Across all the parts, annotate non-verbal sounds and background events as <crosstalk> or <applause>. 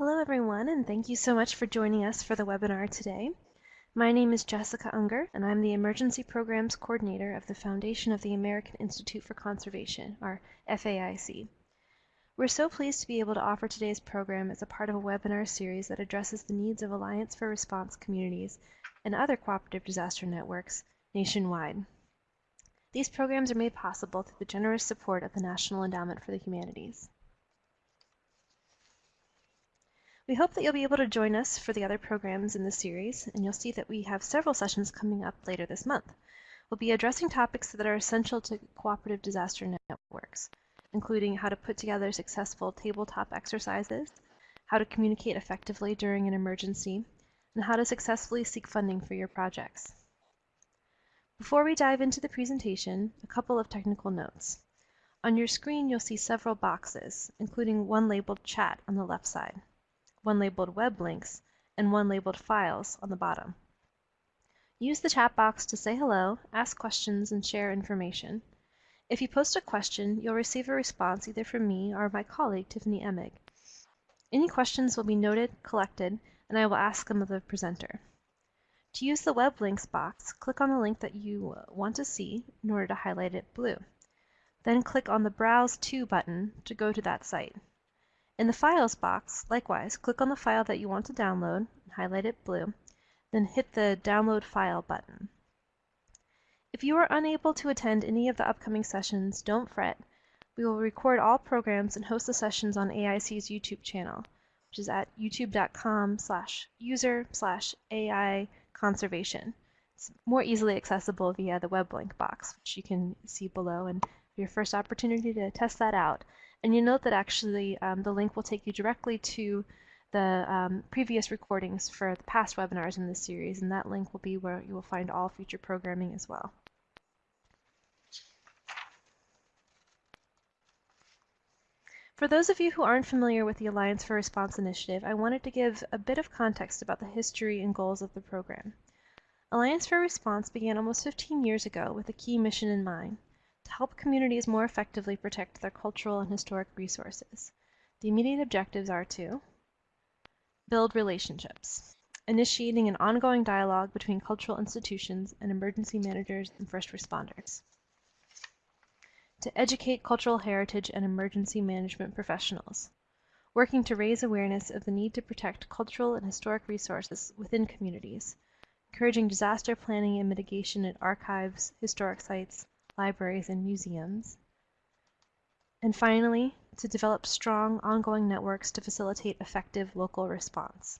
Hello everyone and thank you so much for joining us for the webinar today. My name is Jessica Unger and I'm the Emergency Programs Coordinator of the Foundation of the American Institute for Conservation, or FAIC. We're so pleased to be able to offer today's program as a part of a webinar series that addresses the needs of Alliance for Response communities and other cooperative disaster networks nationwide. These programs are made possible through the generous support of the National Endowment for the Humanities. We hope that you'll be able to join us for the other programs in the series, and you'll see that we have several sessions coming up later this month. We'll be addressing topics that are essential to cooperative disaster networks, including how to put together successful tabletop exercises, how to communicate effectively during an emergency, and how to successfully seek funding for your projects. Before we dive into the presentation, a couple of technical notes. On your screen, you'll see several boxes, including one labeled Chat on the left side one labeled Web Links, and one labeled Files on the bottom. Use the chat box to say hello, ask questions, and share information. If you post a question, you'll receive a response either from me or my colleague, Tiffany Emig. Any questions will be noted, collected, and I will ask them of the presenter. To use the web links box, click on the link that you want to see in order to highlight it blue. Then click on the Browse To button to go to that site. In the Files box, likewise, click on the file that you want to download, highlight it blue, then hit the Download File button. If you are unable to attend any of the upcoming sessions, don't fret. We will record all programs and host the sessions on AIC's YouTube channel, which is at youtube.com slash user slash AI conservation. It's more easily accessible via the web link box, which you can see below, and your first opportunity to test that out. And you note that actually um, the link will take you directly to the um, previous recordings for the past webinars in this series, and that link will be where you will find all future programming as well. For those of you who aren't familiar with the Alliance for Response initiative, I wanted to give a bit of context about the history and goals of the program. Alliance for Response began almost 15 years ago with a key mission in mind help communities more effectively protect their cultural and historic resources. The immediate objectives are to build relationships, initiating an ongoing dialogue between cultural institutions and emergency managers and first responders. To educate cultural heritage and emergency management professionals, working to raise awareness of the need to protect cultural and historic resources within communities, encouraging disaster planning and mitigation at archives, historic sites, libraries, and museums. And finally, to develop strong, ongoing networks to facilitate effective local response.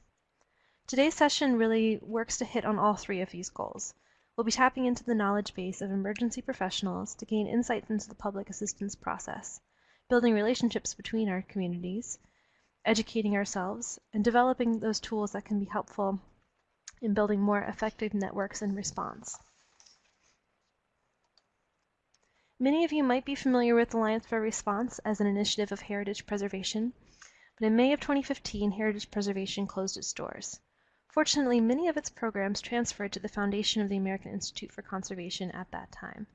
Today's session really works to hit on all three of these goals. We'll be tapping into the knowledge base of emergency professionals to gain insights into the public assistance process, building relationships between our communities, educating ourselves, and developing those tools that can be helpful in building more effective networks in response. Many of you might be familiar with Alliance for Response as an initiative of heritage preservation, but in May of 2015, Heritage Preservation closed its doors. Fortunately, many of its programs transferred to the Foundation of the American Institute for Conservation at that time.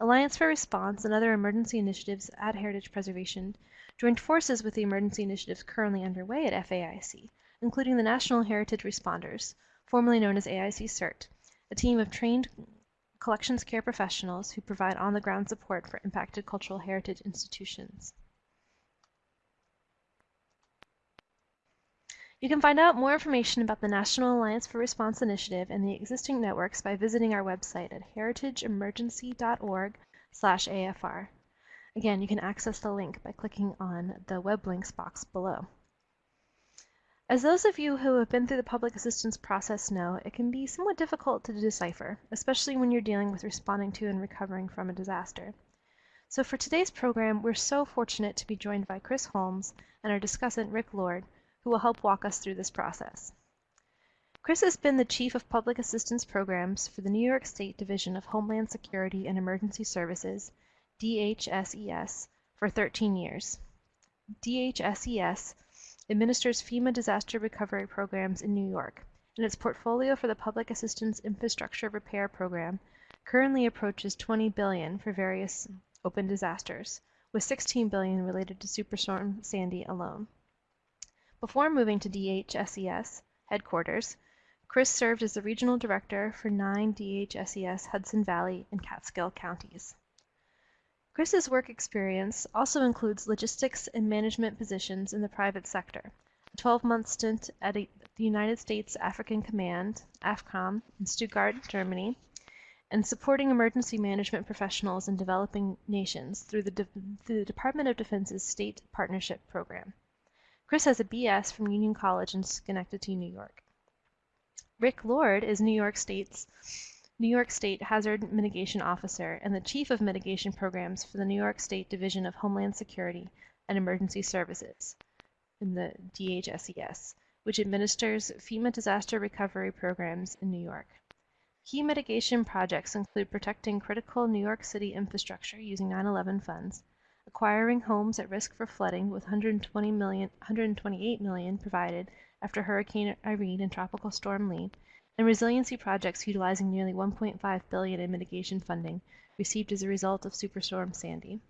Alliance for Response and other emergency initiatives at Heritage Preservation joined forces with the emergency initiatives currently underway at FAIC, including the National Heritage Responders, formerly known as AIC CERT, a team of trained collections care professionals who provide on-the-ground support for impacted cultural heritage institutions. You can find out more information about the National Alliance for Response Initiative and the existing networks by visiting our website at heritageemergency.org AFR. Again, you can access the link by clicking on the web links box below. As those of you who have been through the public assistance process know, it can be somewhat difficult to decipher, especially when you're dealing with responding to and recovering from a disaster. So for today's program, we're so fortunate to be joined by Chris Holmes and our discussant Rick Lord, who will help walk us through this process. Chris has been the Chief of Public Assistance Programs for the New York State Division of Homeland Security and Emergency Services, DHSES, for 13 years. DHSES administers FEMA disaster recovery programs in New York, and its portfolio for the Public Assistance Infrastructure Repair Program currently approaches 20 billion for various open disasters, with 16 billion related to Superstorm Sandy alone. Before moving to DHSES headquarters, Chris served as the regional director for nine DHSES Hudson Valley and Catskill counties. Chris's work experience also includes logistics and management positions in the private sector, a 12-month stint at the United States African Command, AFRICOM, in Stuttgart, Germany, and supporting emergency management professionals in developing nations through the, De through the Department of Defense's State Partnership Program. Chris has a BS from Union College in Schenectady, New York. Rick Lord is New York State's New York State Hazard Mitigation Officer and the Chief of Mitigation Programs for the New York State Division of Homeland Security and Emergency Services in the DHSES, which administers FEMA disaster recovery programs in New York. Key mitigation projects include protecting critical New York City infrastructure using 9/11 funds, acquiring homes at risk for flooding with 120 million, 128 million provided after Hurricane Irene and Tropical Storm Lee, and resiliency projects utilizing nearly 1.5 billion in mitigation funding received as a result of Superstorm Sandy.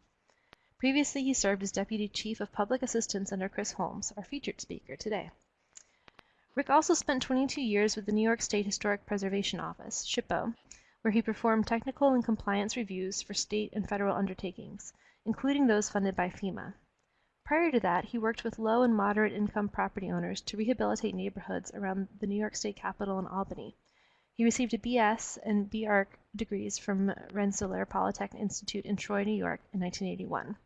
Previously, he served as Deputy Chief of Public Assistance under Chris Holmes, our featured speaker today. Rick also spent 22 years with the New York State Historic Preservation Office, SHPO, where he performed technical and compliance reviews for state and federal undertakings, including those funded by FEMA. Prior to that, he worked with low and moderate income property owners to rehabilitate neighborhoods around the New York State Capitol in Albany. He received a BS and BArch degrees from Rensselaer Polytechnic Institute in Troy, New York in 1981.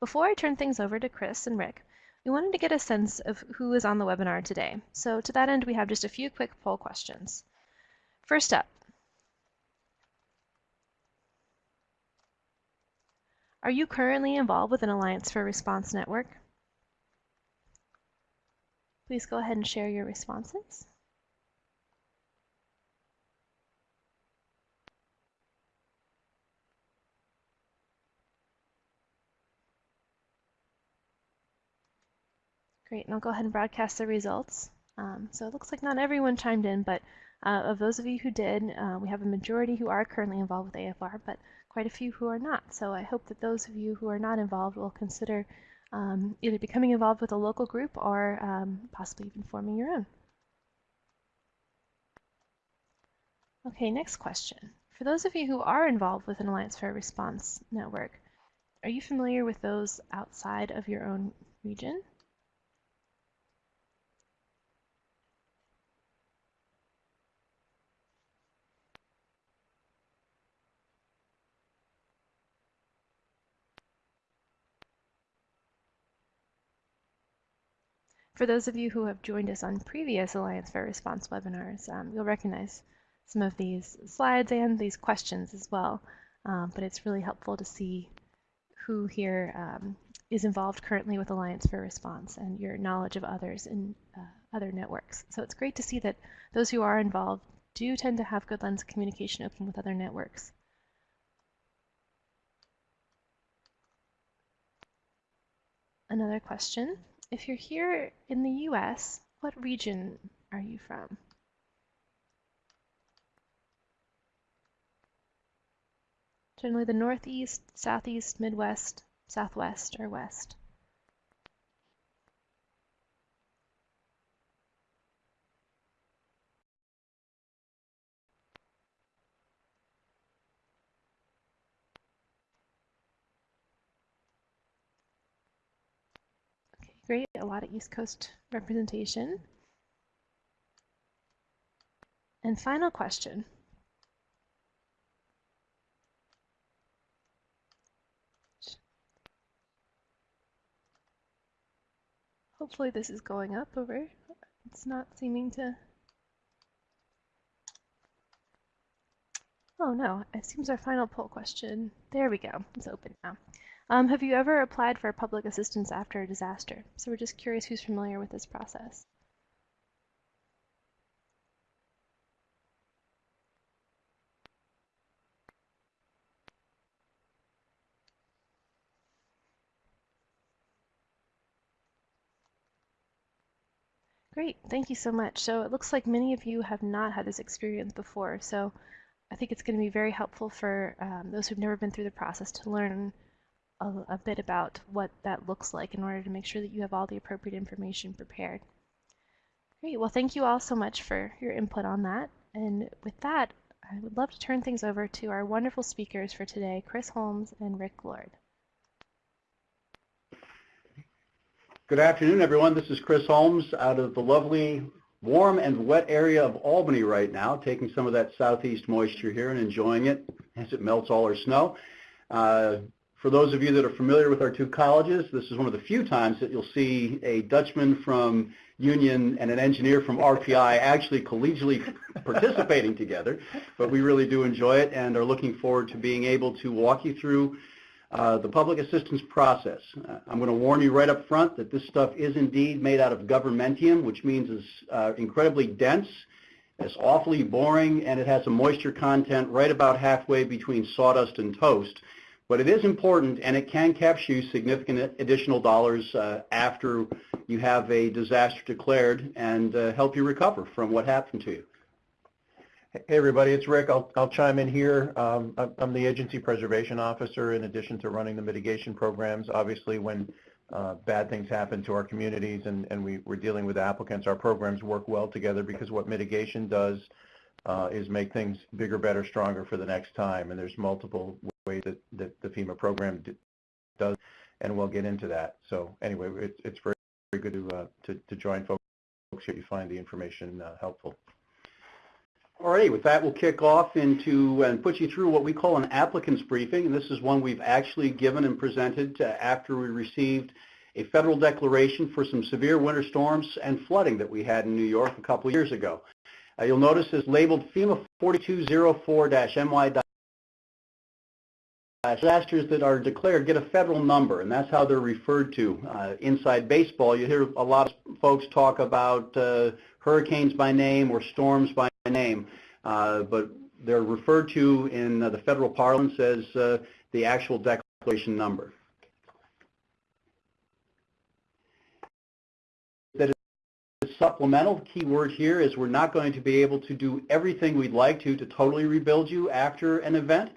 Before I turn things over to Chris and Rick, we wanted to get a sense of who is on the webinar today. So to that end, we have just a few quick poll questions. First up, Are you currently involved with an Alliance for Response network? Please go ahead and share your responses. Great, and I'll go ahead and broadcast the results. Um, so it looks like not everyone chimed in, but uh, of those of you who did, uh, we have a majority who are currently involved with AFR, but quite a few who are not. So I hope that those of you who are not involved will consider um, either becoming involved with a local group or um, possibly even forming your own. Okay, next question. For those of you who are involved with an Alliance for a Response network, are you familiar with those outside of your own region? For those of you who have joined us on previous Alliance for Response webinars, um, you'll recognize some of these slides and these questions as well. Um, but it's really helpful to see who here um, is involved currently with Alliance for Response and your knowledge of others in uh, other networks. So it's great to see that those who are involved do tend to have good of communication open with other networks. Another question if you're here in the US, what region are you from? Generally the Northeast, Southeast, Midwest, Southwest, or West. Great, a lot of East Coast representation. And final question. Hopefully this is going up over. It's not seeming to. Oh no, it seems our final poll question. There we go, it's open now. Um, have you ever applied for public assistance after a disaster? So we're just curious who's familiar with this process. Great, thank you so much. So it looks like many of you have not had this experience before, so I think it's going to be very helpful for um, those who've never been through the process to learn a, a bit about what that looks like in order to make sure that you have all the appropriate information prepared. Great, well thank you all so much for your input on that. And with that, I would love to turn things over to our wonderful speakers for today, Chris Holmes and Rick Lord. Good afternoon, everyone. This is Chris Holmes out of the lovely warm and wet area of Albany right now, taking some of that southeast moisture here and enjoying it as it melts all our snow. Uh, for those of you that are familiar with our two colleges, this is one of the few times that you'll see a Dutchman from Union and an engineer from RPI actually collegially <laughs> participating together, but we really do enjoy it and are looking forward to being able to walk you through uh, the public assistance process. Uh, I'm going to warn you right up front that this stuff is indeed made out of governmentium, which means it's uh, incredibly dense, it's awfully boring, and it has a moisture content right about halfway between sawdust and toast. But it is important, and it can capture you significant additional dollars uh, after you have a disaster declared and uh, help you recover from what happened to you. Hey everybody, it's Rick. I'll, I'll chime in here. Um, I'm the agency preservation officer in addition to running the mitigation programs. Obviously when uh, bad things happen to our communities and, and we, we're dealing with applicants, our programs work well together because what mitigation does uh, is make things bigger, better, stronger for the next time. And there's multiple that, that the FEMA program does, and we'll get into that. So anyway, it's, it's very, very good to, uh, to, to join folks here. You find the information uh, helpful. Alrighty, with that we'll kick off into and put you through what we call an applicant's briefing. And this is one we've actually given and presented after we received a federal declaration for some severe winter storms and flooding that we had in New York a couple years ago. Uh, you'll notice it's labeled FEMA 4204-NY disasters that are declared get a federal number, and that's how they're referred to. Uh, inside baseball, you hear a lot of folks talk about uh, hurricanes by name or storms by name, uh, but they're referred to in uh, the federal parlance as uh, the actual declaration number. That is supplemental key word here is we're not going to be able to do everything we'd like to to totally rebuild you after an event.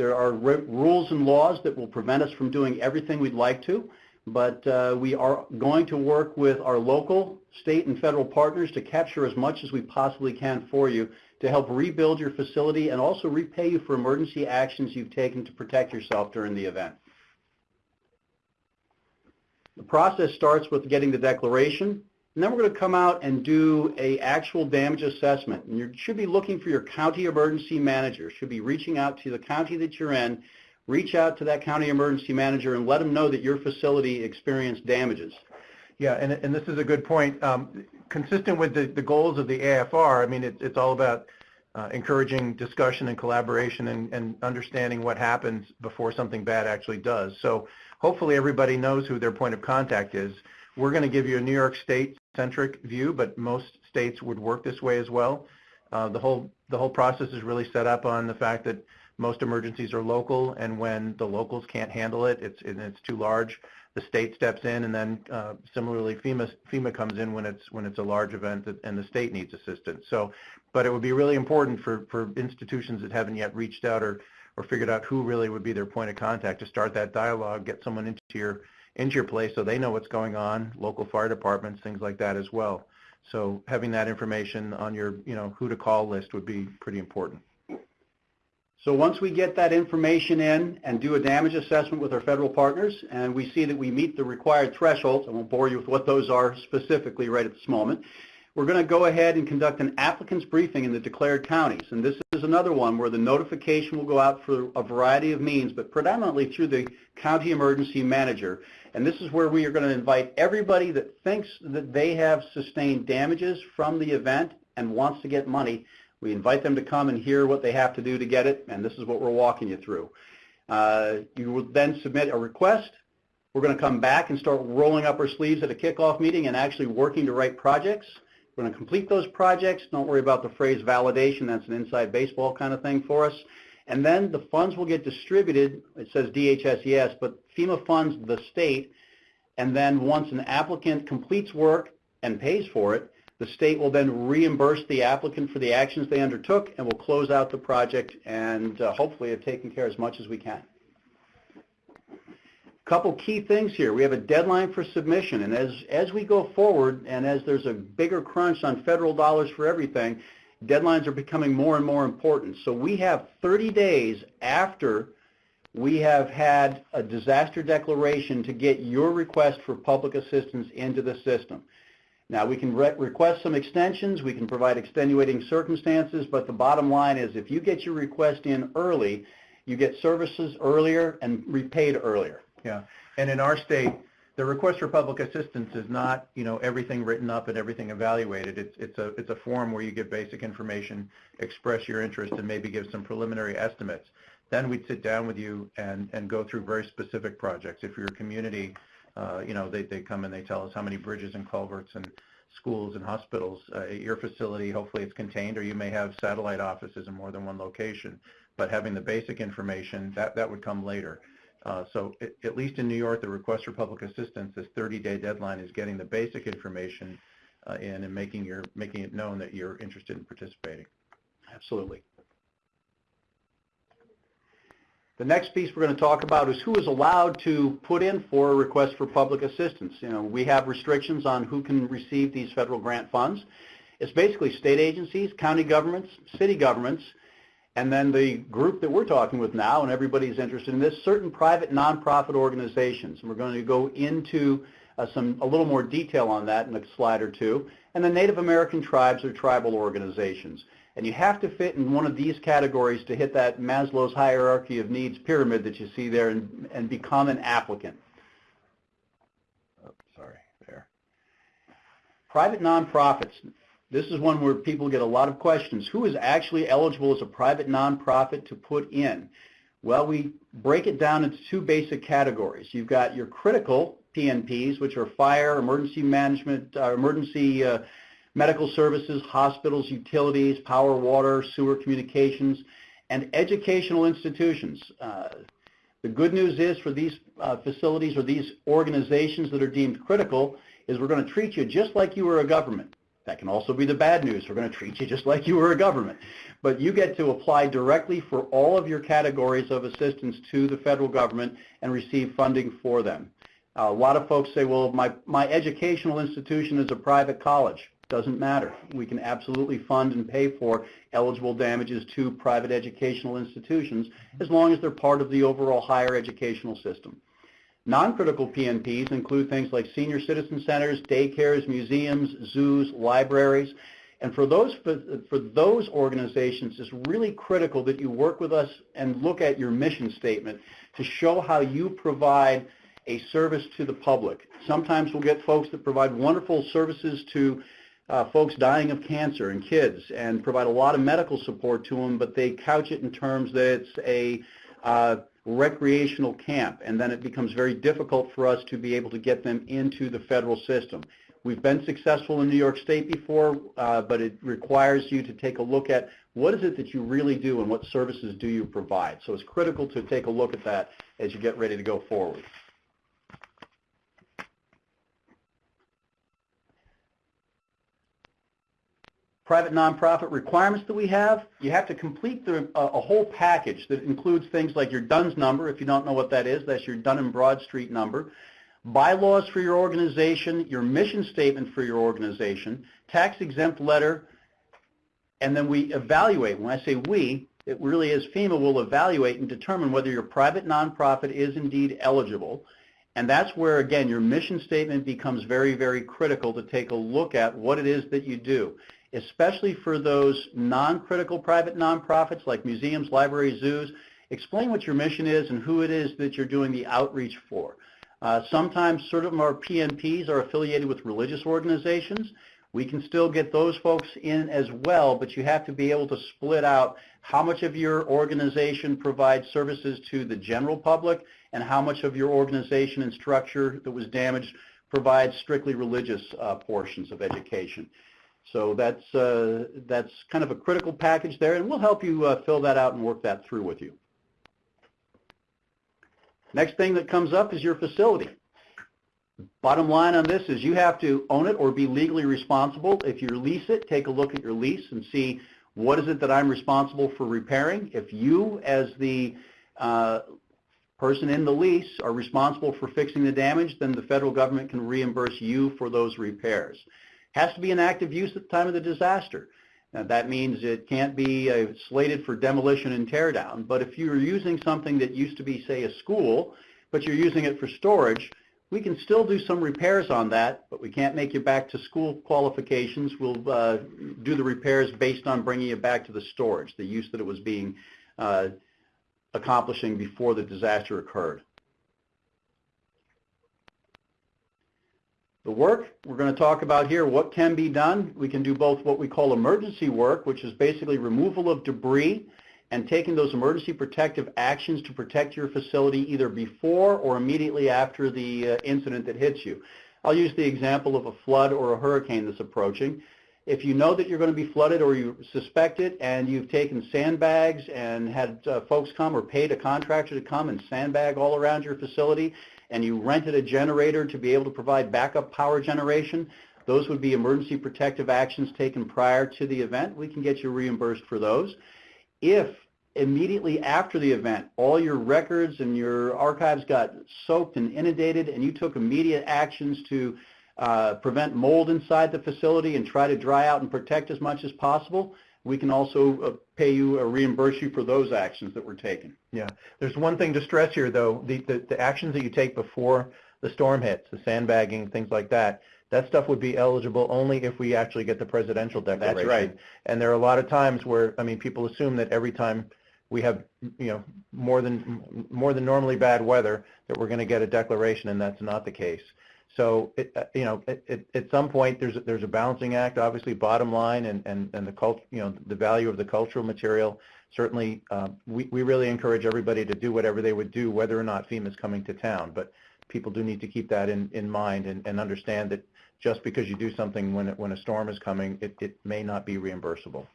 There are rules and laws that will prevent us from doing everything we'd like to, but uh, we are going to work with our local, state, and federal partners to capture as much as we possibly can for you to help rebuild your facility and also repay you for emergency actions you've taken to protect yourself during the event. The process starts with getting the declaration, and then we're going to come out and do a actual damage assessment. And you should be looking for your county emergency manager. Should be reaching out to the county that you're in. Reach out to that county emergency manager and let them know that your facility experienced damages. Yeah, and, and this is a good point. Um, consistent with the, the goals of the AFR, I mean, it, it's all about uh, encouraging discussion and collaboration and, and understanding what happens before something bad actually does. So hopefully everybody knows who their point of contact is. We're going to give you a New York State-centric view, but most states would work this way as well. Uh, the whole the whole process is really set up on the fact that most emergencies are local, and when the locals can't handle it, it's it's too large, the state steps in, and then uh, similarly FEMA FEMA comes in when it's when it's a large event that, and the state needs assistance. So, but it would be really important for for institutions that haven't yet reached out or or figured out who really would be their point of contact to start that dialogue, get someone into your into your place so they know what's going on, local fire departments, things like that as well. So having that information on your, you know, who to call list would be pretty important. So once we get that information in and do a damage assessment with our federal partners and we see that we meet the required thresholds, I won't bore you with what those are specifically right at this moment, we're going to go ahead and conduct an applicant's briefing in the declared counties. And this is another one where the notification will go out for a variety of means, but predominantly through the county emergency manager. And this is where we are going to invite everybody that thinks that they have sustained damages from the event and wants to get money. We invite them to come and hear what they have to do to get it, and this is what we're walking you through. Uh, you will then submit a request. We're going to come back and start rolling up our sleeves at a kickoff meeting and actually working to write projects. Going to complete those projects. Don't worry about the phrase validation. That's an inside baseball kind of thing for us. And then the funds will get distributed. It says DHSES, but FEMA funds the state. And then once an applicant completes work and pays for it, the state will then reimburse the applicant for the actions they undertook and will close out the project and uh, hopefully have taken care as much as we can. Couple key things here. We have a deadline for submission, and as, as we go forward and as there's a bigger crunch on federal dollars for everything, deadlines are becoming more and more important. So we have 30 days after we have had a disaster declaration to get your request for public assistance into the system. Now, we can re request some extensions, we can provide extenuating circumstances, but the bottom line is if you get your request in early, you get services earlier and repaid earlier. Yeah, and in our state, the request for public assistance is not, you know, everything written up and everything evaluated. It's, it's a, it's a form where you give basic information, express your interest, and maybe give some preliminary estimates. Then we'd sit down with you and, and go through very specific projects. If you're a community, uh, you know, they, they come and they tell us how many bridges and culverts and schools and hospitals uh, at your facility, hopefully it's contained, or you may have satellite offices in more than one location. But having the basic information, that, that would come later. Uh, so it, at least in New York, the request for public assistance, this 30-day deadline is getting the basic information uh, in and making your making it known that you're interested in participating. Absolutely. The next piece we're going to talk about is who is allowed to put in for a request for public assistance. You know, we have restrictions on who can receive these federal grant funds. It's basically state agencies, county governments, city governments, and then the group that we're talking with now, and everybody's interested in this, certain private nonprofit organizations. And we're going to go into uh, some a little more detail on that in a slide or two. And the Native American tribes or tribal organizations. And you have to fit in one of these categories to hit that Maslow's hierarchy of needs pyramid that you see there and, and become an applicant. Sorry, there. Private nonprofits. This is one where people get a lot of questions. Who is actually eligible as a private nonprofit to put in? Well, we break it down into two basic categories. You've got your critical PNPs, which are fire, emergency management, uh, emergency uh, medical services, hospitals, utilities, power, water, sewer communications, and educational institutions. Uh, the good news is for these uh, facilities or these organizations that are deemed critical is we're going to treat you just like you were a government. That can also be the bad news. We're going to treat you just like you were a government. But you get to apply directly for all of your categories of assistance to the federal government and receive funding for them. A lot of folks say, well, my, my educational institution is a private college. Doesn't matter. We can absolutely fund and pay for eligible damages to private educational institutions as long as they're part of the overall higher educational system. Non-critical PNPs include things like senior citizen centers, daycares, museums, zoos, libraries. And for those, for those organizations, it's really critical that you work with us and look at your mission statement to show how you provide a service to the public. Sometimes we'll get folks that provide wonderful services to uh, folks dying of cancer and kids and provide a lot of medical support to them, but they couch it in terms that it's a uh, recreational camp, and then it becomes very difficult for us to be able to get them into the federal system. We've been successful in New York State before, uh, but it requires you to take a look at what is it that you really do and what services do you provide. So it's critical to take a look at that as you get ready to go forward. Private nonprofit requirements that we have, you have to complete the, a, a, whole package that includes things like your DUNS number. If you don't know what that is, that's your Dun and Bradstreet number. Bylaws for your organization, your mission statement for your organization, tax exempt letter, and then we evaluate. When I say we, it really is FEMA will evaluate and determine whether your private nonprofit is indeed eligible. And that's where, again, your mission statement becomes very, very critical to take a look at what it is that you do especially for those non-critical private nonprofits like museums, libraries, zoos. Explain what your mission is and who it is that you're doing the outreach for. Uh, sometimes certain of our PNPs are affiliated with religious organizations. We can still get those folks in as well, but you have to be able to split out how much of your organization provides services to the general public and how much of your organization and structure that was damaged provides strictly religious uh, portions of education. So that's, uh, that's kind of a critical package there, and we'll help you uh, fill that out and work that through with you. Next thing that comes up is your facility. Bottom line on this is you have to own it or be legally responsible. If you lease it, take a look at your lease and see what is it that I'm responsible for repairing. If you, as the uh, person in the lease are responsible for fixing the damage, then the federal government can reimburse you for those repairs. Has to be in active use at the time of the disaster. Now, that means it can't be uh, slated for demolition and tear down, but if you're using something that used to be, say, a school, but you're using it for storage, we can still do some repairs on that, but we can't make you back to school qualifications. We'll uh, do the repairs based on bringing you back to the storage, the use that it was being uh, accomplishing before the disaster occurred. The work we're going to talk about here, what can be done. We can do both what we call emergency work, which is basically removal of debris and taking those emergency protective actions to protect your facility either before or immediately after the uh, incident that hits you. I'll use the example of a flood or a hurricane that's approaching. If you know that you're going to be flooded or you suspect it and you've taken sandbags and had uh, folks come or paid a contractor to come and sandbag all around your facility and you rented a generator to be able to provide backup power generation, those would be emergency protective actions taken prior to the event. We can get you reimbursed for those. If immediately after the event, all your records and your archives got soaked and inundated and you took immediate actions to uh, prevent mold inside the facility and try to dry out and protect as much as possible, we can also uh, pay you or reimburse you for those actions that were taken. Yeah. There's one thing to stress here, though. The, the, the actions that you take before the storm hits, the sandbagging, things like that, that stuff would be eligible only if we actually get the presidential declaration. That's right. And there are a lot of times where, I mean, people assume that every time we have, you know, more than more than normally bad weather, that we're going to get a declaration, and that's not the case. So, it, uh, you know, it, it, at some point, there's a, there's a balancing act. Obviously, bottom line, and and and the cult, you know, the value of the cultural material. Certainly, uh, we we really encourage everybody to do whatever they would do, whether or not FEMA is coming to town. But people do need to keep that in in mind and, and understand that just because you do something when it, when a storm is coming, it, it may not be reimbursable.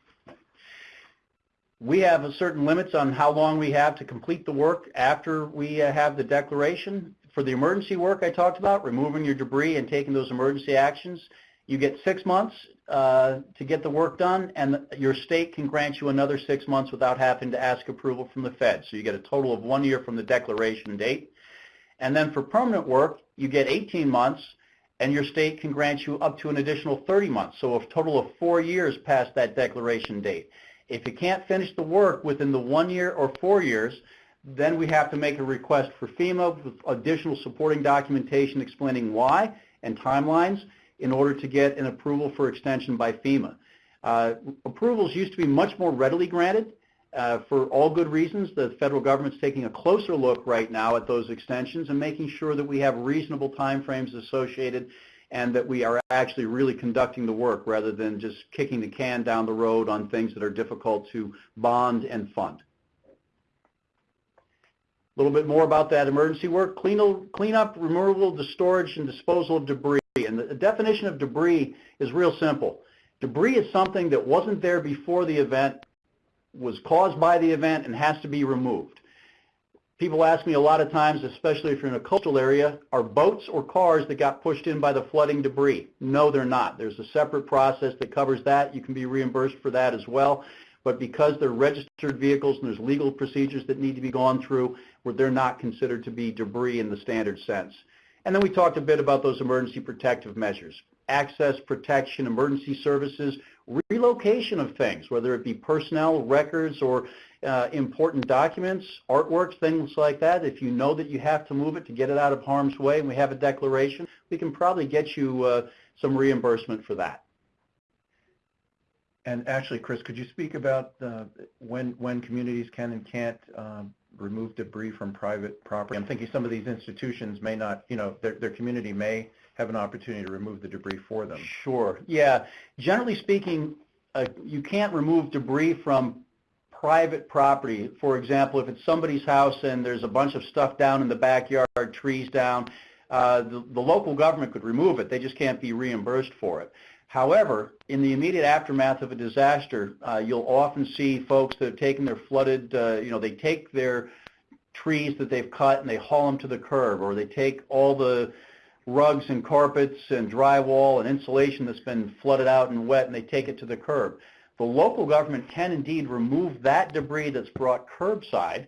We have certain limits on how long we have to complete the work after we uh, have the declaration. For the emergency work I talked about, removing your debris and taking those emergency actions, you get six months uh, to get the work done, and your state can grant you another six months without having to ask approval from the Fed. So you get a total of one year from the declaration date. And then for permanent work, you get 18 months, and your state can grant you up to an additional 30 months. So a total of four years past that declaration date. If you can't finish the work within the one year or four years, then we have to make a request for FEMA with additional supporting documentation explaining why and timelines in order to get an approval for extension by FEMA. Uh, approvals used to be much more readily granted uh, for all good reasons. The federal government's taking a closer look right now at those extensions and making sure that we have reasonable timeframes associated and that we are actually really conducting the work rather than just kicking the can down the road on things that are difficult to bond and fund. A little bit more about that emergency work. Clean, cleanup, removal, the storage, and disposal of debris. And the definition of debris is real simple. Debris is something that wasn't there before the event, was caused by the event, and has to be removed. People ask me a lot of times, especially if you're in a coastal area, are boats or cars that got pushed in by the flooding debris? No, they're not. There's a separate process that covers that. You can be reimbursed for that as well. But because they're registered vehicles and there's legal procedures that need to be gone through, where they're not considered to be debris in the standard sense. And then we talked a bit about those emergency protective measures. Access, protection, emergency services, relocation of things, whether it be personnel, records, or uh, important documents, artworks, things like that. If you know that you have to move it to get it out of harm's way and we have a declaration, we can probably get you uh, some reimbursement for that. And actually, Chris, could you speak about uh, when when communities can and can't um, remove debris from private property? I'm thinking some of these institutions may not, you know, their, their community may have an opportunity to remove the debris for them. Sure. Yeah. Generally speaking, uh, you can't remove debris from private property. For example, if it's somebody's house and there's a bunch of stuff down in the backyard, trees down, uh, the, the local government could remove it. They just can't be reimbursed for it. However, in the immediate aftermath of a disaster, uh, you'll often see folks that have taken their flooded, uh, you know, they take their trees that they've cut and they haul them to the curb, or they take all the rugs and carpets and drywall and insulation that's been flooded out and wet and they take it to the curb. The local government can indeed remove that debris that's brought curbside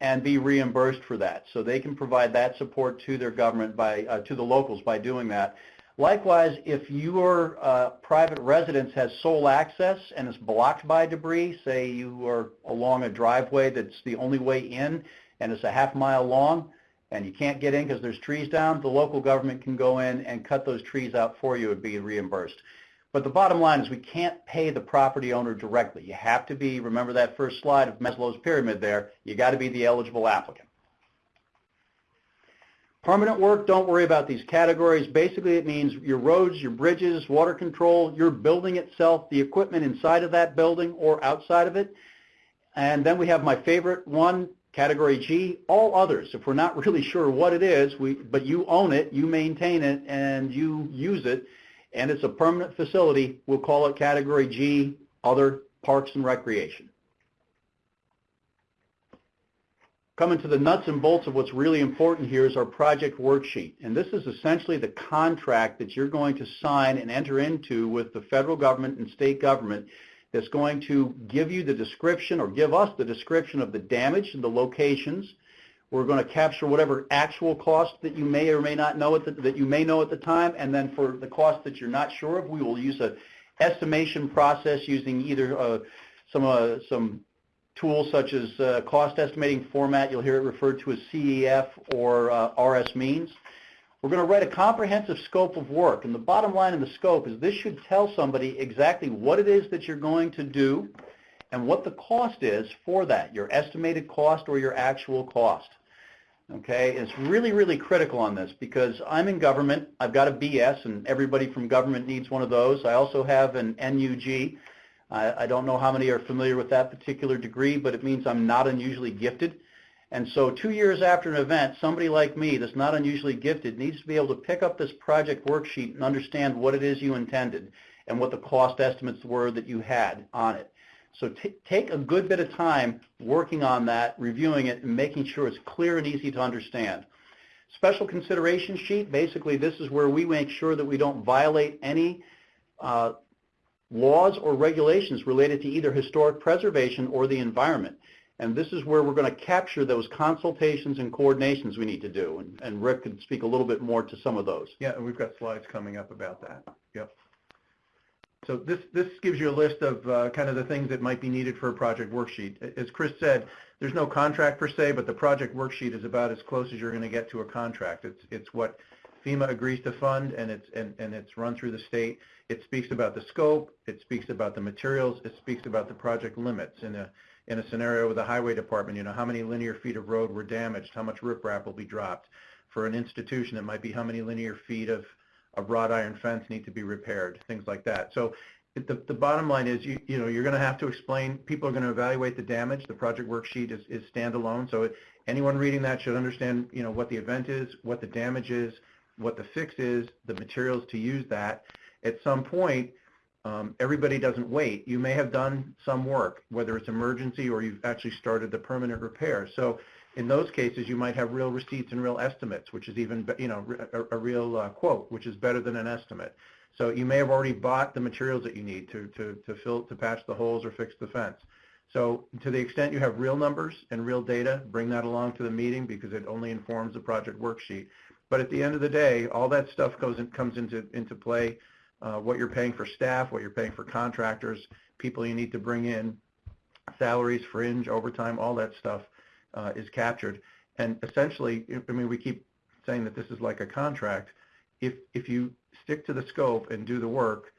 and be reimbursed for that. So they can provide that support to their government by, uh, to the locals by doing that. Likewise, if your uh, private residence has sole access and is blocked by debris, say you are along a driveway that's the only way in and it's a half mile long and you can't get in because there's trees down, the local government can go in and cut those trees out for you and be reimbursed. But the bottom line is we can't pay the property owner directly. You have to be, remember that first slide of Maslow's pyramid there, you got to be the eligible applicant. Permanent work, don't worry about these categories. Basically, it means your roads, your bridges, water control, your building itself, the equipment inside of that building or outside of it. And then we have my favorite one, category G, all others. If we're not really sure what it is, we, but you own it, you maintain it, and you use it, and it's a permanent facility, we'll call it category G, other parks and recreation. Coming to the nuts and bolts of what's really important here is our project worksheet. And this is essentially the contract that you're going to sign and enter into with the federal government and state government that's going to give you the description or give us the description of the damage and the locations. We're going to capture whatever actual cost that you may or may not know at the, that you may know at the time, and then for the cost that you're not sure of, we will use a estimation process using either uh, some uh, some tools such as uh, cost estimating format. You'll hear it referred to as CEF or uh, RSMeans. We're going to write a comprehensive scope of work, and the bottom line in the scope is this should tell somebody exactly what it is that you're going to do and what the cost is for that, your estimated cost or your actual cost. Okay, it's really, really critical on this because I'm in government, I've got a BS, and everybody from government needs one of those. I also have an NUG. I, I don't know how many are familiar with that particular degree, but it means I'm not unusually gifted. And so two years after an event, somebody like me that's not unusually gifted needs to be able to pick up this project worksheet and understand what it is you intended and what the cost estimates were that you had on it. So take a good bit of time working on that, reviewing it, and making sure it's clear and easy to understand. Special consideration sheet, basically this is where we make sure that we don't violate any uh, laws or regulations related to either historic preservation or the environment. And this is where we're going to capture those consultations and coordinations we need to do. And, and Rick could speak a little bit more to some of those. Yeah, and we've got slides coming up about that. Yep. So this, this gives you a list of uh, kind of the things that might be needed for a project worksheet. As Chris said, there's no contract per se, but the project worksheet is about as close as you're going to get to a contract. It's, it's what FEMA agrees to fund, and it's, and, and it's run through the state. It speaks about the scope. It speaks about the materials. It speaks about the project limits. In a, in a scenario with the highway department, you know, how many linear feet of road were damaged, how much riprap will be dropped. For an institution, it might be how many linear feet of a wrought iron fence need to be repaired, things like that. So the, the bottom line is, you, you know, you're going to have to explain, people are going to evaluate the damage. The project worksheet is, is standalone. So it, anyone reading that should understand, you know, what the event is, what the damage is, what the fix is, the materials to use that. At some point, um, everybody doesn't wait. You may have done some work, whether it's emergency or you've actually started the permanent repair. So in those cases, you might have real receipts and real estimates, which is even, you know, a, a real uh, quote, which is better than an estimate. So you may have already bought the materials that you need to, to, to fill, to patch the holes or fix the fence. So to the extent you have real numbers and real data, bring that along to the meeting because it only informs the project worksheet. But at the end of the day, all that stuff goes in, comes into, into play, uh, what you're paying for staff, what you're paying for contractors, people you need to bring in, salaries, fringe, overtime, all that stuff uh, is captured. And essentially, I mean, we keep saying that this is like a contract. If, if you stick to the scope and do the work,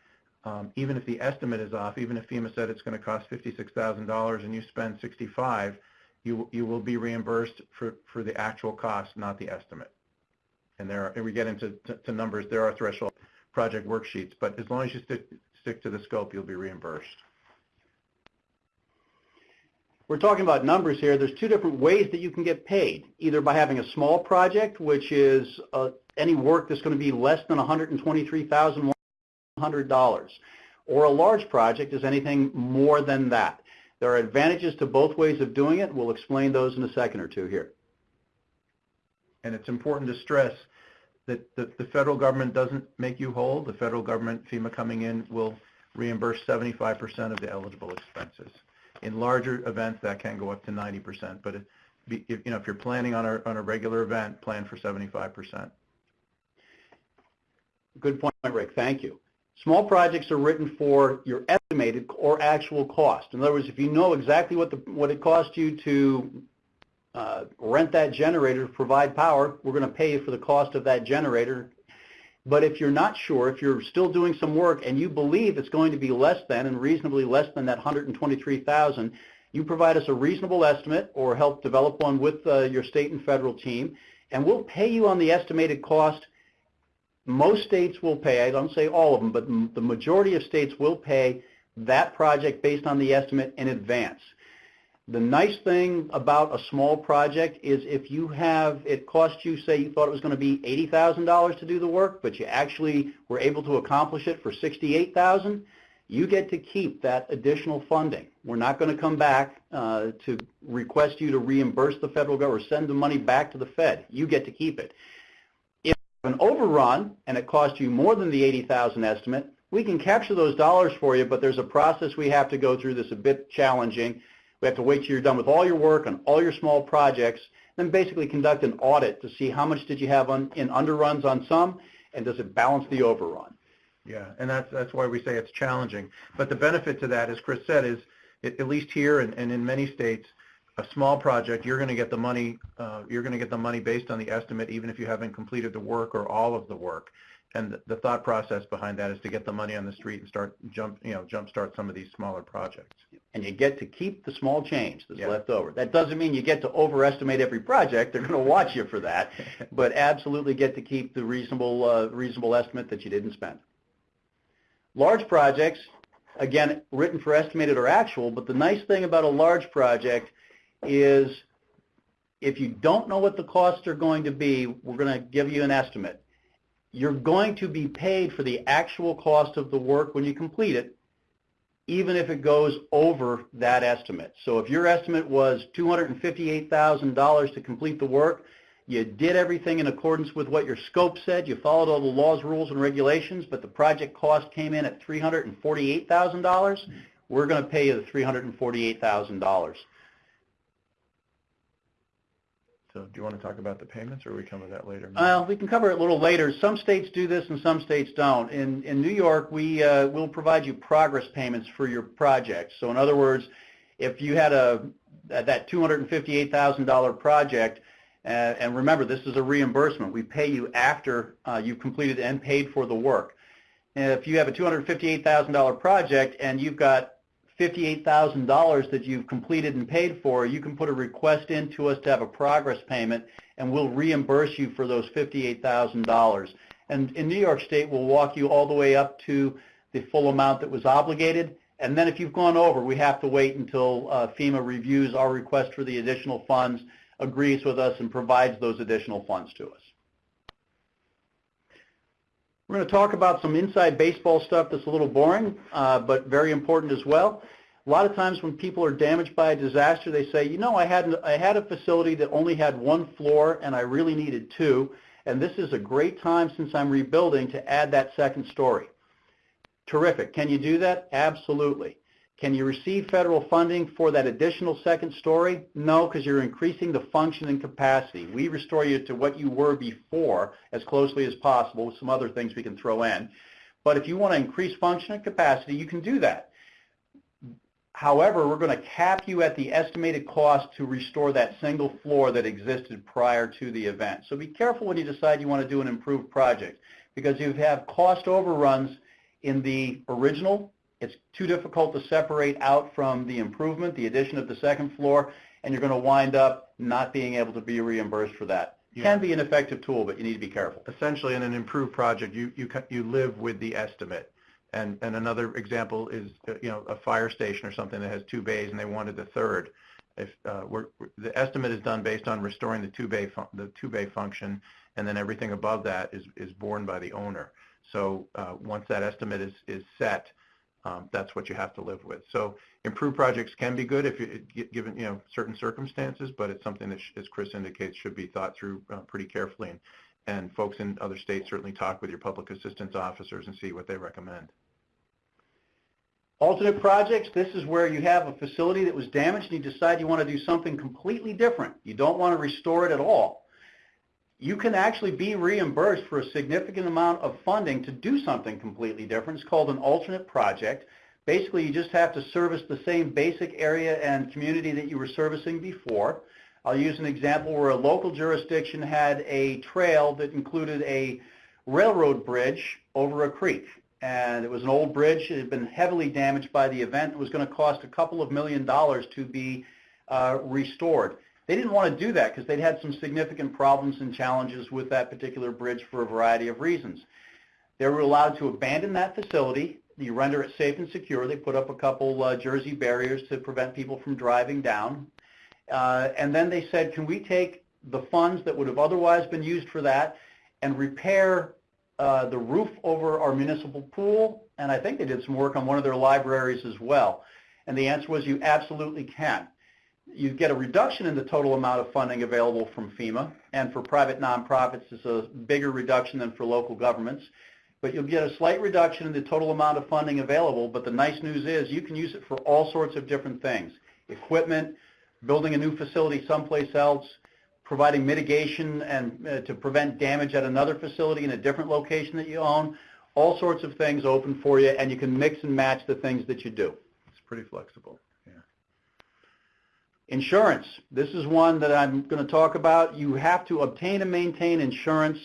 um, even if the estimate is off, even if FEMA said it's going to cost $56,000 and you spend 65, you, you will be reimbursed for, for the actual cost, not the estimate. And there are, and we get into to, numbers, there are threshold project worksheets, but as long as you stick, stick to the scope, you'll be reimbursed. We're talking about numbers here. There's two different ways that you can get paid, either by having a small project, which is uh, any work that's going to be less than $123,100, or a large project is anything more than that. There are advantages to both ways of doing it. We'll explain those in a second or two here. And it's important to stress that the, the federal government doesn't make you whole. The federal government, FEMA coming in, will reimburse 75% of the eligible expenses. In larger events, that can go up to 90%, but if, you know, if you're planning on a, on a regular event, plan for 75%. Good point, Rick. Thank you. Small projects are written for your estimated or actual cost. In other words, if you know exactly what the what it costs you to uh, rent that generator to provide power, we're going to pay you for the cost of that generator. But if you're not sure, if you're still doing some work and you believe it's going to be less than and reasonably less than that 123,000, you provide us a reasonable estimate or help develop one with uh, your state and federal team, and we'll pay you on the estimated cost most states will pay, I don't say all of them, but the majority of states will pay that project based on the estimate in advance. The nice thing about a small project is if you have, it cost you, say you thought it was going to be $80,000 to do the work, but you actually were able to accomplish it for 68,000, you get to keep that additional funding. We're not going to come back uh, to request you to reimburse the federal government or send the money back to the Fed. You get to keep it If an overrun and it costs you more than the 80,000 estimate, we can capture those dollars for you, but there's a process we have to go through that's a bit challenging. We have to wait till you're done with all your work on all your small projects, then basically conduct an audit to see how much did you have on, in underruns on some, and does it balance the overrun. Yeah, and that's, that's why we say it's challenging. But the benefit to that, as Chris said, is at least here and, and in many states, a small project, you're going to get the money, uh, you're going to get the money based on the estimate, even if you haven't completed the work or all of the work. And the, the thought process behind that is to get the money on the street and start jump, you know, jumpstart some of these smaller projects. And you get to keep the small change that's Yeah. left over. That doesn't mean you get to overestimate every project. They're going to watch you for that, <laughs> but absolutely get to keep the reasonable, uh, reasonable estimate that you didn't spend. Large projects, again, written for estimated or actual, but the nice thing about a large project is if you don't know what the costs are going to be, we're going to give you an estimate. You're going to be paid for the actual cost of the work when you complete it, even if it goes over that estimate. So if your estimate was $258,000 to complete the work, you did everything in accordance with what your scope said, you followed all the laws, rules, and regulations, but the project cost came in at $348,000, we're going to pay you the $348,000. So do you want to talk about the payments, or we come to that later? Well, we can cover it a little later. Some states do this and some states don't. In, in New York, we uh, will provide you progress payments for your project. So in other words, if you had a that $258,000 project, uh, and remember, this is a reimbursement. We pay you after uh, you've completed and paid for the work. If you have a $258,000 project and you've got $58,000 that you've completed and paid for, you can put a request in to us to have a progress payment, and we'll reimburse you for those $58,000. And in New York State, we'll walk you all the way up to the full amount that was obligated. And then if you've gone over, we have to wait until uh, FEMA reviews our request for the additional funds, agrees with us, and provides those additional funds to us. We're going to talk about some inside baseball stuff that's a little boring, uh, but very important as well. A lot of times when people are damaged by a disaster, they say, you know, I had, I had a facility that only had one floor and I really needed two, and this is a great time since I'm rebuilding to add that second story. Terrific. Can you do that? Absolutely. Can you receive federal funding for that additional second story? No, because you're increasing the function and capacity. We restore you to what you were before as closely as possible with some other things we can throw in. But if you want to increase function and capacity, you can do that. However, we're going to cap you at the estimated cost to restore that single floor that existed prior to the event. So be careful when you decide you want to do an improved project because you have cost overruns in the original it's too difficult to separate out from the improvement, the addition of the second floor, and you're going to wind up not being able to be reimbursed for that. Yeah. Can be an effective tool, but you need to be careful. Essentially, in an improved project, you, you, you live with the estimate. And, and another example is, uh, you know, a fire station or something that has two bays and they wanted the third. If, uh, we're, the estimate is done based on restoring the two bay, fun- the two bay function, and then everything above that is, is borne by the owner. So, uh, once that estimate is, is set, um, that's what you have to live with. So improved projects can be good if you, gi- given, you know, certain circumstances, but it's something that, as Chris indicates, should be thought through uh, pretty carefully. And, and folks in other states certainly talk with your public assistance officers and see what they recommend. Alternate projects, this is where you have a facility that was damaged and you decide you want to do something completely different. You don't want to restore it at all. You can actually be reimbursed for a significant amount of funding to do something completely different. It's called an alternate project. Basically, you just have to service the same basic area and community that you were servicing before. I'll use an example where a local jurisdiction had a trail that included a railroad bridge over a creek and it was an old bridge. It had been heavily damaged by the event. It was going to cost a couple of million dollars to be uh, restored. They didn't want to do that because they'd had some significant problems and challenges with that particular bridge for a variety of reasons. They were allowed to abandon that facility. You render it safe and secure. They put up a couple uh, Jersey barriers to prevent people from driving down. Uh, and then they said, can we take the funds that would have otherwise been used for that and repair uh, the roof over our municipal pool, and I think they did some work on one of their libraries as well. And the answer was you absolutely can. You get a reduction in the total amount of funding available from FEMA, and for private nonprofits it's a bigger reduction than for local governments. But you'll get a slight reduction in the total amount of funding available, but the nice news is you can use it for all sorts of different things. Equipment, building a new facility someplace else, providing mitigation and uh, to prevent damage at another facility in a different location that you own, all sorts of things open for you, and you can mix and match the things that you do. It's pretty flexible. Insurance. This is one that I'm going to talk about. You have to obtain and maintain insurance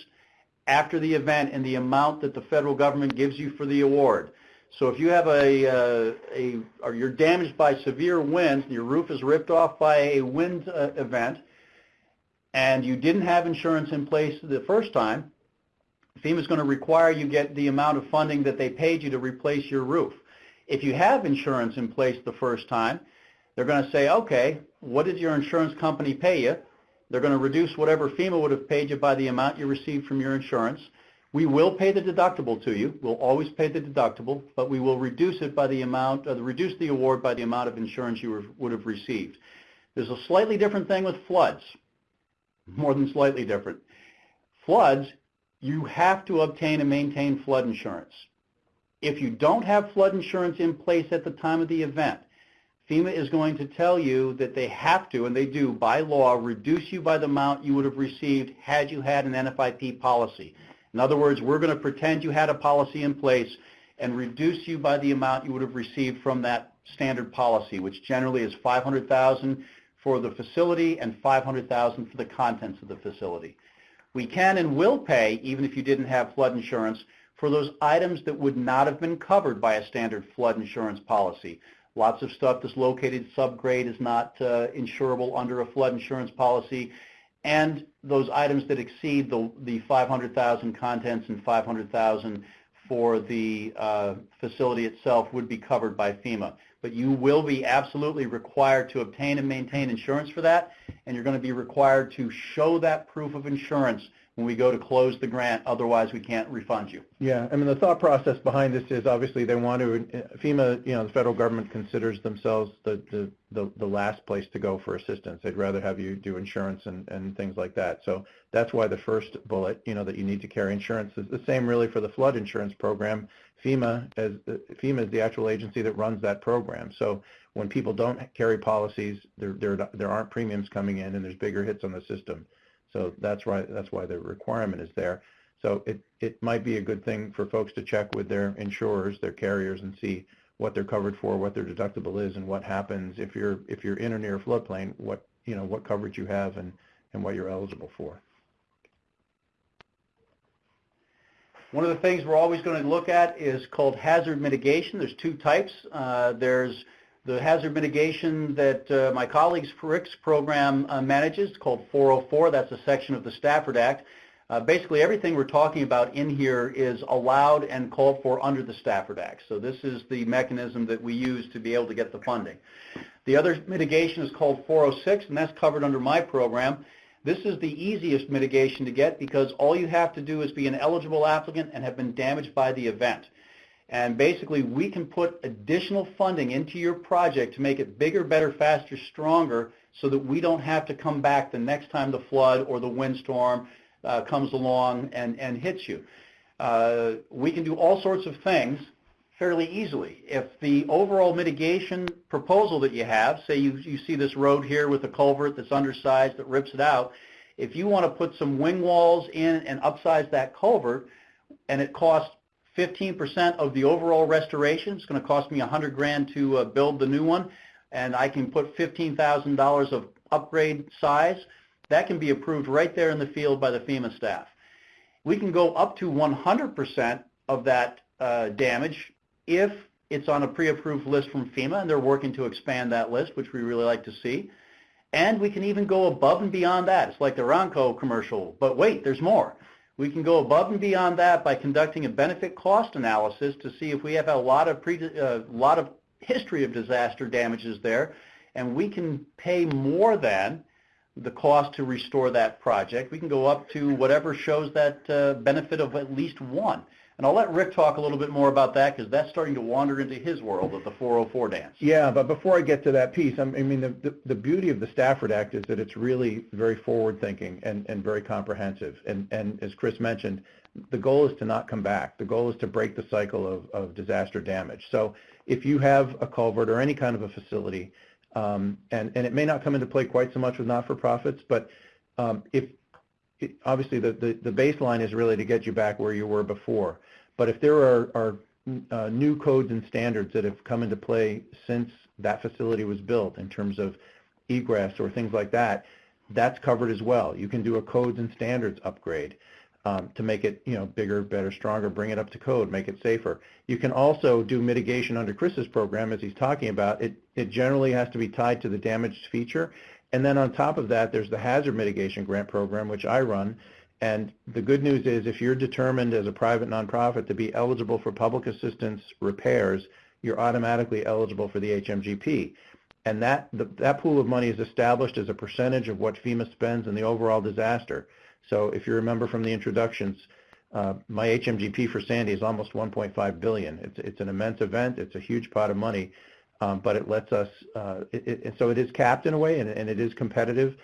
after the event in the amount that the federal government gives you for the award. So if you have a, uh, a or you're damaged by severe winds, your roof is ripped off by a wind uh, event, and you didn't have insurance in place the first time, FEMA is going to require you get the amount of funding that they paid you to replace your roof. If you have insurance in place the first time, they're going to say, okay, what did your insurance company pay you? They're going to reduce whatever FEMA would have paid you by the amount you received from your insurance. We will pay the deductible to you. We'll always pay the deductible, but we will reduce it by the amount, uh, reduce the award by the amount of insurance you would have received. There's a slightly different thing with floods more than slightly different. Floods, you have to obtain and maintain flood insurance. If you don't have flood insurance in place at the time of the event, FEMA is going to tell you that they have to, and they do by law, reduce you by the amount you would have received had you had an NFIP policy. In other words, we're going to pretend you had a policy in place and reduce you by the amount you would have received from that standard policy, which generally is 500,000 for the facility and 500000 for the contents of the facility. We can and will pay, even if you didn't have flood insurance, for those items that would not have been covered by a standard flood insurance policy. Lots of stuff that's located subgrade is not uh, insurable under a flood insurance policy, and those items that exceed the, the 500,000 contents and 500,000 for the uh, facility itself would be covered by FEMA. But you will be absolutely required to obtain and maintain insurance for that, and you're going to be required to show that proof of insurance when we go to close the grant. Otherwise, we can't refund you. Yeah, I mean, the thought process behind this is obviously they want to, FEMA, you know, the federal government considers themselves the, the, the, the last place to go for assistance. They'd rather have you do insurance and, and things like that. So that's why the first bullet, you know, that you need to carry insurance is the same really for the flood insurance program. FEMA, as, FEMA is the actual agency that runs that program. So when people don't carry policies, there, there, there aren't premiums coming in and there's bigger hits on the system. So that's why that's why the requirement is there. So it, it might be a good thing for folks to check with their insurers, their carriers, and see what they're covered for, what their deductible is, and what happens if you're if you're in or near a floodplain, what you know what coverage you have and and what you're eligible for. One of the things we're always going to look at is called hazard mitigation. There's two types. Uh, there's the hazard mitigation that uh, my colleagues Rick's program uh, manages called 404. That's a section of the Stafford Act. Uh, basically everything we're talking about in here is allowed and called for under the Stafford Act. So this is the mechanism that we use to be able to get the funding. The other mitigation is called 406 and that's covered under my program. This is the easiest mitigation to get because all you have to do is be an eligible applicant and have been damaged by the event. And basically, we can put additional funding into your project to make it bigger, better, faster, stronger, so that we don't have to come back the next time the flood or the windstorm uh, comes along and, and hits you. Uh, we can do all sorts of things fairly easily. If the overall mitigation proposal that you have, say you, you see this road here with a culvert that's undersized that rips it out, if you want to put some wing walls in and upsize that culvert, and it costs 15% of the overall restoration, it's going to cost me 100 grand to uh, build the new one, and I can put $15,000 of upgrade size, that can be approved right there in the field by the FEMA staff. We can go up to 100% of that uh, damage if it's on a pre-approved list from FEMA, and they're working to expand that list, which we really like to see. And we can even go above and beyond that. It's like the Ronco commercial, but wait, there's more. We can go above and beyond that by conducting a benefit cost analysis to see if we have a lot of pre, uh, lot of history of disaster damages there, and we can pay more than the cost to restore that project. We can go up to whatever shows that uh, benefit of at least one. And I'll let Rick talk a little bit more about that because that's starting to wander into his world of the 404 dance. Yeah, but before I get to that piece, I mean, the, the, the beauty of the Stafford Act is that it's really very forward-thinking and, and very comprehensive. And, and as Chris mentioned, the goal is to not come back. The goal is to break the cycle of, of disaster damage. So if you have a culvert or any kind of a facility, um, and, and it may not come into play quite so much with not-for-profits, but um, if it, obviously the, the, the baseline is really to get you back where you were before. But if there are, are uh, new codes and standards that have come into play since that facility was built in terms of egress or things like that, that's covered as well. You can do a codes and standards upgrade um, to make it you know bigger, better, stronger, bring it up to code, make it safer. You can also do mitigation under Chris's program as he's talking about. It, it generally has to be tied to the damaged feature. And then on top of that, there's the hazard mitigation grant program, which I run, and the good news is if you're determined as a private nonprofit to be eligible for public assistance repairs, you're automatically eligible for the HMGP. And that, the, that pool of money is established as a percentage of what FEMA spends in the overall disaster. So if you remember from the introductions, uh, my HMGP for Sandy is almost 1.5 billion. It's, it's an immense event. It's a huge pot of money, um, but it lets us, uh, it, it, so it is capped in a way and, and it is competitive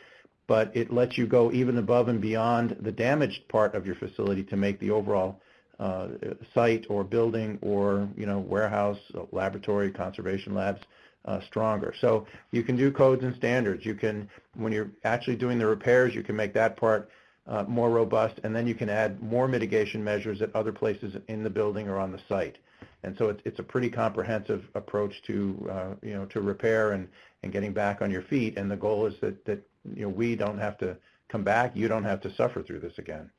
but it lets you go even above and beyond the damaged part of your facility to make the overall uh, site or building or you know warehouse, laboratory, conservation labs uh, stronger. So you can do codes and standards. You can, when you're actually doing the repairs, you can make that part uh, more robust, and then you can add more mitigation measures at other places in the building or on the site. And so it's, it's a pretty comprehensive approach to, uh, you know, to repair and, and getting back on your feet. And the goal is that, that you know, we don't have to come back. You don't have to suffer through this again.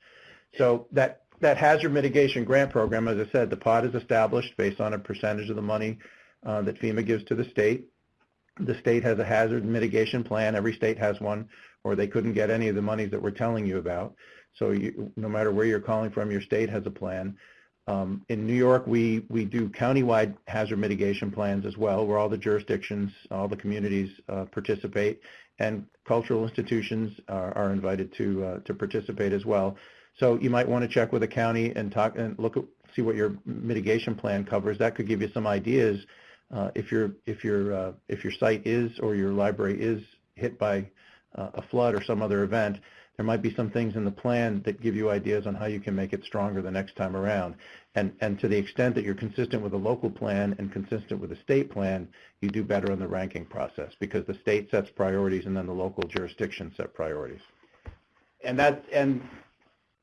So that, that hazard mitigation grant program, as I said, the pot is established based on a percentage of the money uh, that FEMA gives to the state. The state has a hazard mitigation plan. Every state has one, or they couldn't get any of the monies that we're telling you about. So you, no matter where you're calling from, your state has a plan. Um, in New York, we, we do countywide hazard mitigation plans as well, where all the jurisdictions, all the communities uh, participate and cultural institutions are, are invited to uh, to participate as well. So you might want to check with the county and talk and look at see what your mitigation plan covers. That could give you some ideas uh, if your if your uh, if your site is or your library is hit by uh, a flood or some other event. There might be some things in the plan that give you ideas on how you can make it stronger the next time around. And, and to the extent that you're consistent with a local plan and consistent with a state plan, you do better in the ranking process because the state sets priorities and then the local jurisdiction set priorities. And that, and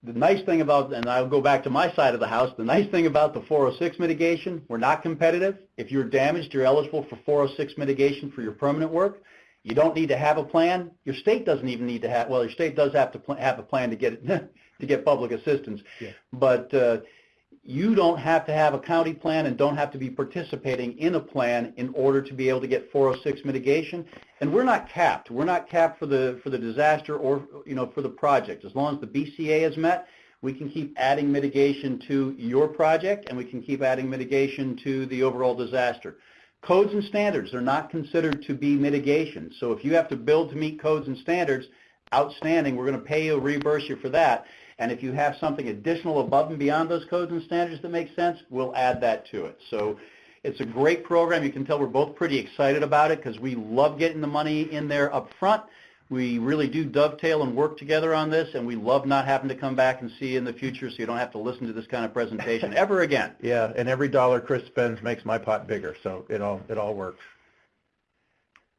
the nice thing about, and I'll go back to my side of the house, the nice thing about the 406 mitigation, we're not competitive. If you're damaged, you're eligible for 406 mitigation for your permanent work. You don't need to have a plan. Your state doesn't even need to have, well, your state does have to have a plan to get, <laughs> to get public assistance. Yeah. But uh, you don't have to have a county plan and don't have to be participating in a plan in order to be able to get 406 mitigation. And we're not capped. We're not capped for the for the disaster or you know for the project. As long as the BCA is met, we can keep adding mitigation to your project and we can keep adding mitigation to the overall disaster. Codes and standards are not considered to be mitigation. So if you have to build to meet codes and standards, outstanding. We're going to pay you, reimburse you for that. And if you have something additional above and beyond those codes and standards that make sense, we'll add that to it. So it's a great program. You can tell we're both pretty excited about it because we love getting the money in there up front. We really do dovetail and work together on this, and we love not having to come back and see you in the future so you don't have to listen to this kind of presentation ever again. <laughs> Yeah, and every dollar Chris spends makes my pot bigger, so it all, it all works.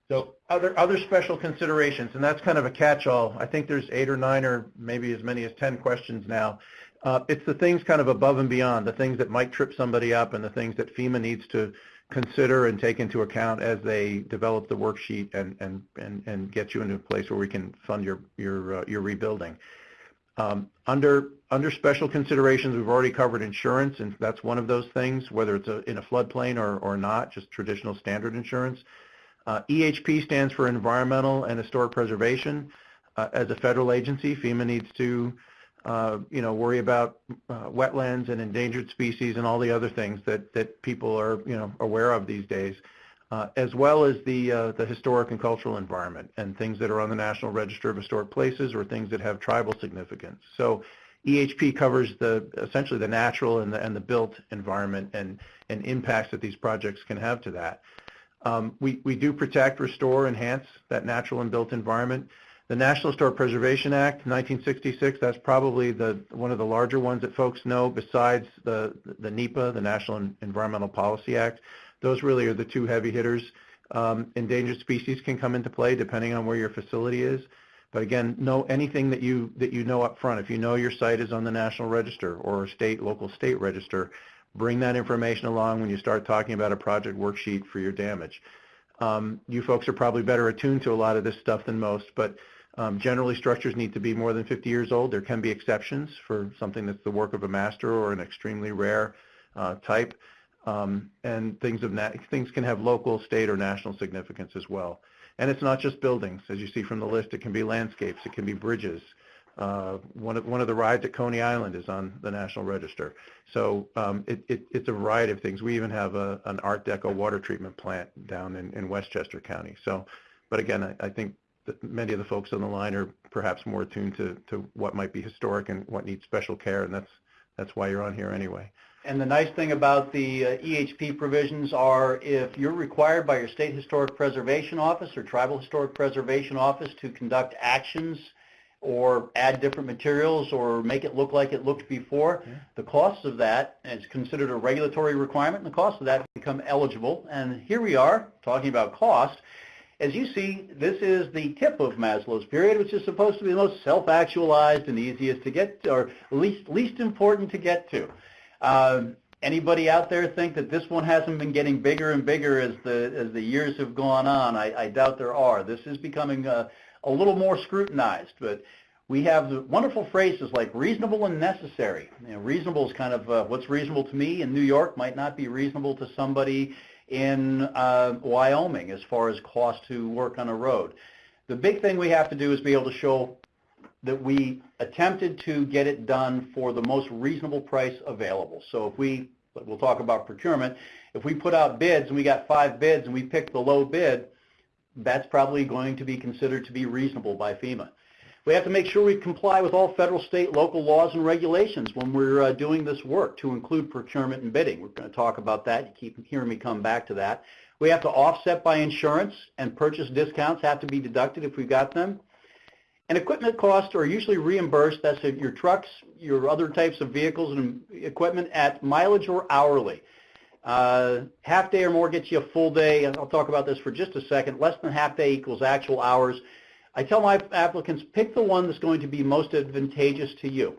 So other, other special considerations, and that's kind of a catch-all. I think there's eight or nine or maybe as many as 10 questions now. Uh, It's the things kind of above and beyond, the things that might trip somebody up and the things that FEMA needs to consider and take into account as they develop the worksheet and, and, and, and get you into a place where we can fund your, your, uh, your rebuilding. Um, Under, under special considerations, we've already covered insurance, and that's one of those things, whether it's a- in a floodplain or, or not, just traditional standard insurance. Uh, EHP stands for Environmental and Historic Preservation. Uh, As a federal agency, FEMA needs to, you know, worry about uh, wetlands and endangered species and all the other things that, that people are, you know, aware of these days, uh, as well as the, uh, the historic and cultural environment and things that are on the National Register of Historic Places or things that have tribal significance. So EHP covers the, essentially the natural and the, and the built environment and, and impacts that these projects can have to that. Um, we, we do protect, restore, enhance that natural and built environment. The National Historic Preservation Act, 1966, that's probably the, one of the larger ones that folks know besides the, the NEPA, the National Environmental Policy Act. Those really are the two heavy hitters. Um, endangered species can come into play depending on where your facility is. But again, know anything that you, that you know up front. If you know your site is on the National Register or state, local state register, bring that information along when you start talking about a project worksheet for your damage. Um, you folks are probably better attuned to a lot of this stuff than most, but um, generally structures need to be more than 50 years old. There can be exceptions for something that's the work of a master or an extremely rare uh, type. Um, and things of things can have local, state, or national significance as well. And it's not just buildings, as you see from the list. It can be landscapes. It can be bridges. Uh, one of one of the rides at Coney Island is on the National Register. So um, it, it, it's a variety of things. We even have a, an Art Deco water treatment plant down in, in Westchester County. So, but again, I, I think many of the folks on the line are perhaps more attuned to, to what might be historic and what needs special care, and that's that's why you're on here anyway. And the nice thing about the uh, EHP provisions are if you're required by your state historic preservation office or tribal historic preservation office to conduct actions or add different materials or make it look like it looked before, Yeah. the cost of that is considered a regulatory requirement, and the cost of that become eligible. And here we are talking about cost. As you see, this is the tip of Maslow's pyramid, which is supposed to be the most self-actualized and easiest to get, or least least important to get to. Um, anybody out there think that this one hasn't been getting bigger and bigger as the as the years have gone on? I, I doubt there are. This is becoming a, a little more scrutinized, but we have wonderful phrases like reasonable and necessary. You know, reasonable is kind of uh, what's reasonable to me in New York might not be reasonable to somebody in uh, Wyoming as far as cost to work on a road. The big thing we have to do is be able to show that we attempted to get it done for the most reasonable price available. So if we, we'll talk about procurement, if we put out bids and we got five bids and we pick the low bid, that's probably going to be considered to be reasonable by FEMA. We have to make sure we comply with all federal, state, local laws and regulations when we're uh, doing this work to include procurement and bidding. We're going to talk about that. You keep hearing me come back to that. We have to offset by insurance and purchase discounts have to be deducted if we got them. And equipment costs are usually reimbursed, that's your trucks, your other types of vehicles and equipment at mileage or hourly. Uh, half day or more gets you a full day, I'll talk about this for just a second. Less than half day equals actual hours. I tell my applicants, pick the one that's going to be most advantageous to you.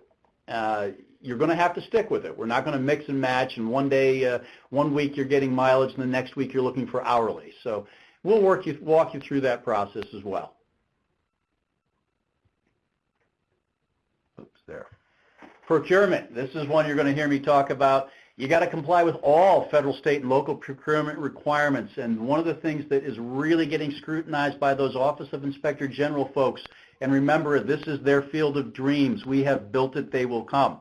Uh, you're going to have to stick with it. We're not going to mix and match, and one day, uh, one week you're getting mileage, and the next week you're looking for hourly. So we'll work you, walk you through that process as well. Oops, there. Procurement, this is one you're going to hear me talk about. You got to comply with all federal, state, and local procurement requirements. And one of the things that is really getting scrutinized by those Office of Inspector General folks, and remember, this is their field of dreams. We have built it, they will come.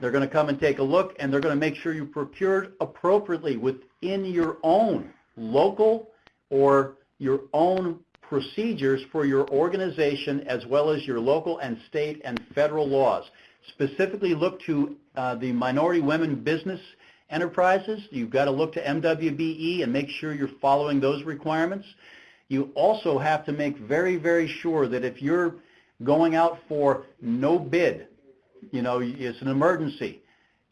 They're going to come and take a look, and they're going to make sure you procured appropriately within your own local or your own procedures for your organization as well as your local and state and federal laws. Specifically look to uh, the minority women business enterprises. You've got to look to MWBE and make sure you're following those requirements. You also have to make very, very sure that if you're going out for no bid, you know, it's an emergency,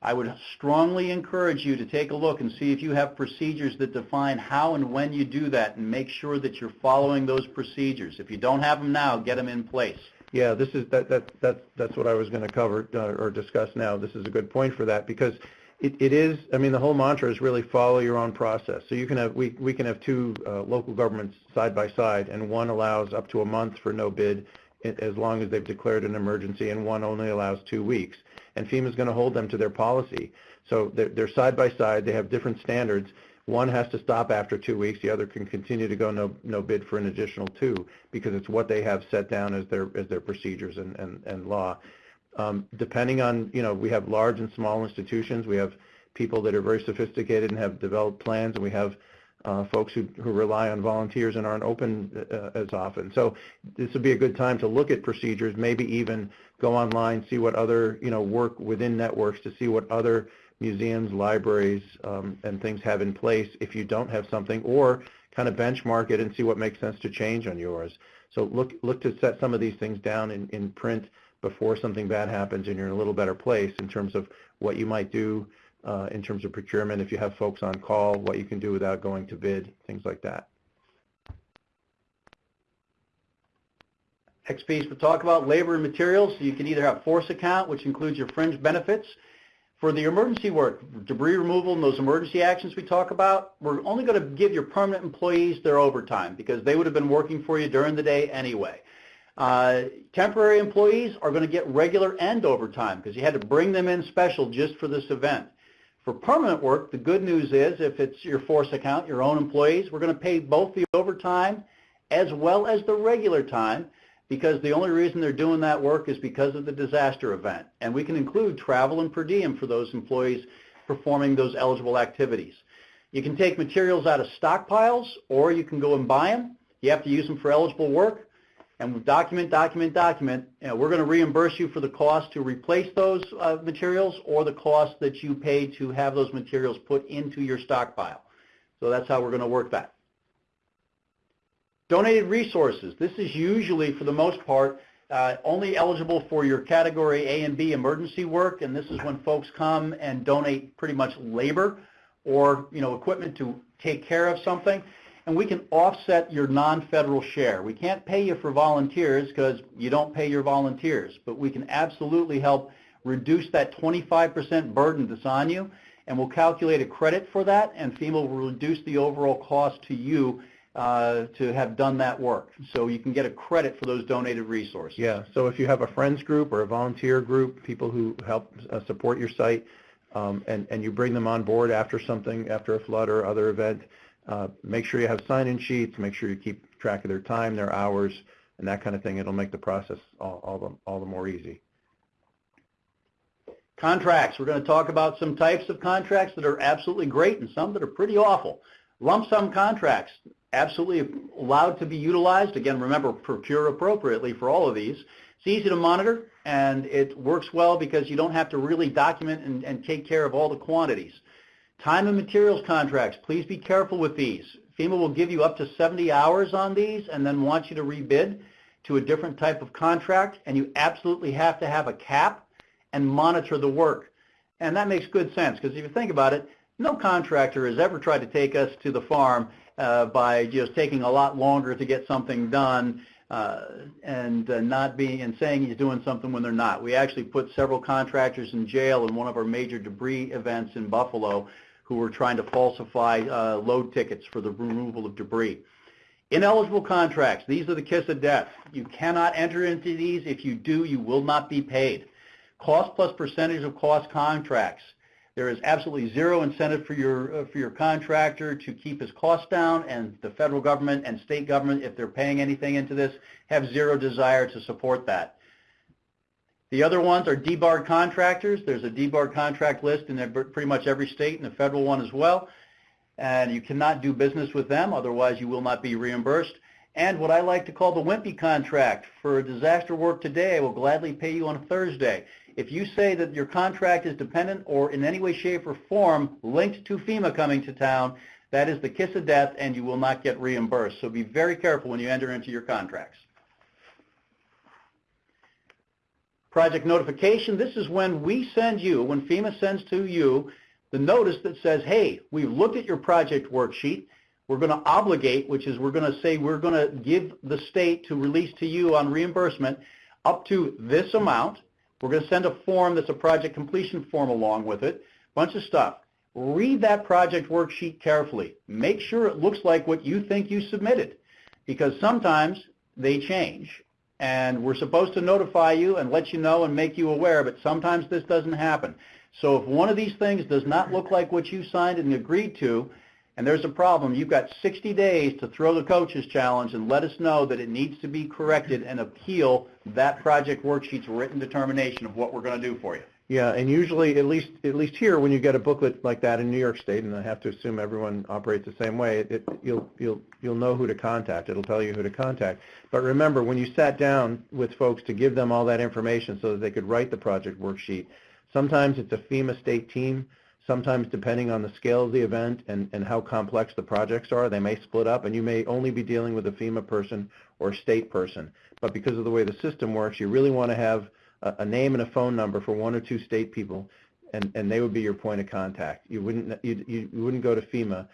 I would strongly encourage you to take a look and see if you have procedures that define how and when you do that and make sure that you're following those procedures. If you don't have them now, get them in place. Yeah, this is, that, that, that, that's what I was going to cover uh, or discuss now. This is a good point for that because it, it is, I mean, the whole mantra is really follow your own process. So you can have, we, we can have two uh, local governments side by side and one allows up to a month for no bid as long as they've declared an emergency and one only allows two weeks. And FEMA's going to hold them to their policy. So they're, they're side by side, they have different standards. One has to stop after two weeks, the other can continue to go no, no bid for an additional two because it's what they have set down as their, as their procedures and, and, and law. Um, depending on, you know, we have large and small institutions, we have people that are very sophisticated and have developed plans, and we have uh, folks who, who rely on volunteers and aren't open uh, as often. So this would be a good time to look at procedures, maybe even go online, see what other, you know, work within networks to see what other museums, libraries, um, and things have in place if you don't have something, or kind of benchmark it and see what makes sense to change on yours. So look, look to set some of these things down in, in print before something bad happens and you're in a little better place in terms of what you might do uh, in terms of procurement, if you have folks on call, what you can do without going to bid, things like that. Next piece, we'll talk about labor and materials. So You can either have force account, which includes your fringe benefits. For the emergency work, debris removal and those emergency actions we talk about, we're only going to give your permanent employees their overtime because they would have been working for you during the day anyway. Uh, temporary employees are going to get regular and overtime because you had to bring them in special just for this event. For permanent work, the good news is if it's your force account, your own employees, we're going to pay both the overtime as well as the regular time because the only reason they're doing that work is because of the disaster event. And we can include travel and per diem for those employees performing those eligible activities. You can take materials out of stockpiles or you can go and buy them. You have to use them for eligible work and document, document, document. Know, we're going to reimburse you for the cost to replace those uh, materials or the cost that you pay to have those materials put into your stockpile. So that's how we're going to work that. Donated resources. This is usually, for the most part, uh, only eligible for your category A and B emergency work, and this is when folks come and donate pretty much labor or you know equipment to take care of something, and we can offset your non-federal share. We can't pay you for volunteers because you don't pay your volunteers, but we can absolutely help reduce that 25% burden that's on you, and we'll calculate a credit for that, and FEMA will reduce the overall cost to you uh, to have done that work. So you can get a credit for those donated resources. Yeah, so if you have a friends group or a volunteer group, people who help uh, support your site, um, and, and you bring them on board after something, after a flood or other event, uh, make sure you have sign-in sheets, make sure you keep track of their time, their hours, and that kind of thing. It'll make the process all, all, the, all the more easy. Contracts. We're going to talk about some types of contracts that are absolutely great and some that are pretty awful. Lump sum contracts, absolutely allowed to be utilized. Again, remember, procure appropriately for all of these. It's easy to monitor, and it works well because you don't have to really document and, and take care of all the quantities. Time and materials contracts, please be careful with these. FEMA will give you up to 70 hours on these and then want you to rebid to a different type of contract, and you absolutely have to have a cap and monitor the work. And that makes good sense because if you think about it, no contractor has ever tried to take us to the farm uh, by just taking a lot longer to get something done uh, and uh, not being and saying he's doing something when they're not. We actually put several contractors in jail in one of our major debris events in Buffalo who were trying to falsify uh, load tickets for the removal of debris. Ineligible contracts, these are the kiss of death. You cannot enter into these. If you do, you will not be paid. Cost plus percentage of cost contracts. There is absolutely zero incentive for your, uh, for your contractor to keep his costs down, and the federal government and state government, if they're paying anything into this, have zero desire to support that. The other ones are debarred contractors. There's a debarred contract list in pretty much every state and the federal one as well. And you cannot do business with them, otherwise you will not be reimbursed. And what I like to call the wimpy contract. For disaster work today, I will gladly pay you on a Thursday. If you say that your contract is dependent or in any way, shape, or form linked to FEMA coming to town, That is the kiss of death, and you will not get reimbursed. So be very careful when you enter into your contracts. Project notification, this is when we send you, when FEMA sends to you, the notice that says, hey, we've looked at your project worksheet. We're going to obligate, which is we're going to say we're going to give the state to release to you on reimbursement up to this amount. We're going to send a form that's a project completion form along with it, bunch of stuff. Read that project worksheet carefully. Make sure it looks like what you think you submitted because sometimes they change and we're supposed to notify you and let you know and make you aware, but sometimes this doesn't happen. So if one of these things does not look like what you signed and agreed to, and there's a problem, you've got 60 days to throw the coaches challenge and let us know that it needs to be corrected and appeal that project worksheet's written determination of what we're going to do for you. Yeah, and usually, at least at least here, when you get a booklet like that in New York State, and I have to assume everyone operates the same way, it, you'll you'll you'll know who to contact. It'll tell you who to contact. But remember, when you sat down with folks to give them all that information so that they could write the project worksheet, sometimes it's a FEMA state team. Sometimes, depending on the scale of the event and, and how complex the projects are, they may split up, and you may only be dealing with a FEMA person or a state person. But because of the way the system works, you really want to have a, a name and a phone number for one or two state people, and, and they would be your point of contact. You wouldn't you, you wouldn't go to FEMA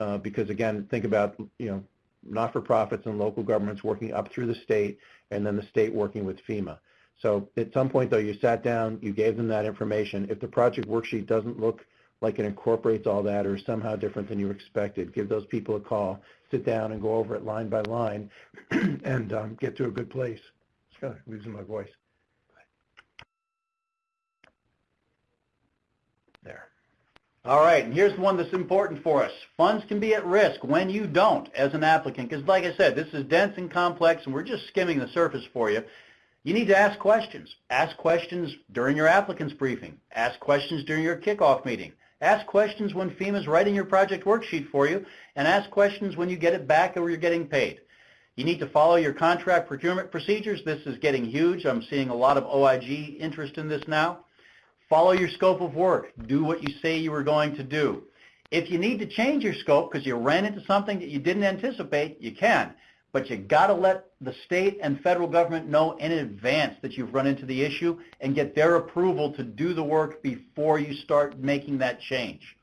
uh, because again, think about you know not-for-profits and local governments working up through the state, and then the state working with FEMA. So at some point, though, you sat down, you gave them that information. If the project worksheet doesn't look like it incorporates all that or somehow different than you expected, give those people a call, sit down and go over it line by line <clears throat> and um, get to a good place. It's kind of losing my voice. There. All right, and here's one that's important for us. Funds can be at risk when you don't as an applicant, because like I said, this is dense and complex, and we're just skimming the surface for you. You need to ask questions. Ask questions during your applicant's briefing. Ask questions during your kickoff meeting. Ask questions when FEMA is writing your project worksheet for you, and ask questions when you get it back or you're getting paid. You need to follow your contract procurement procedures. This is getting huge. I'm seeing a lot of OIG interest in this now. Follow your scope of work. Do what you say you were going to do. If you need to change your scope because you ran into something that you didn't anticipate, you can. But you got to let the state and federal government know in advance that you've run into the issue and get their approval to do the work before you start making that change.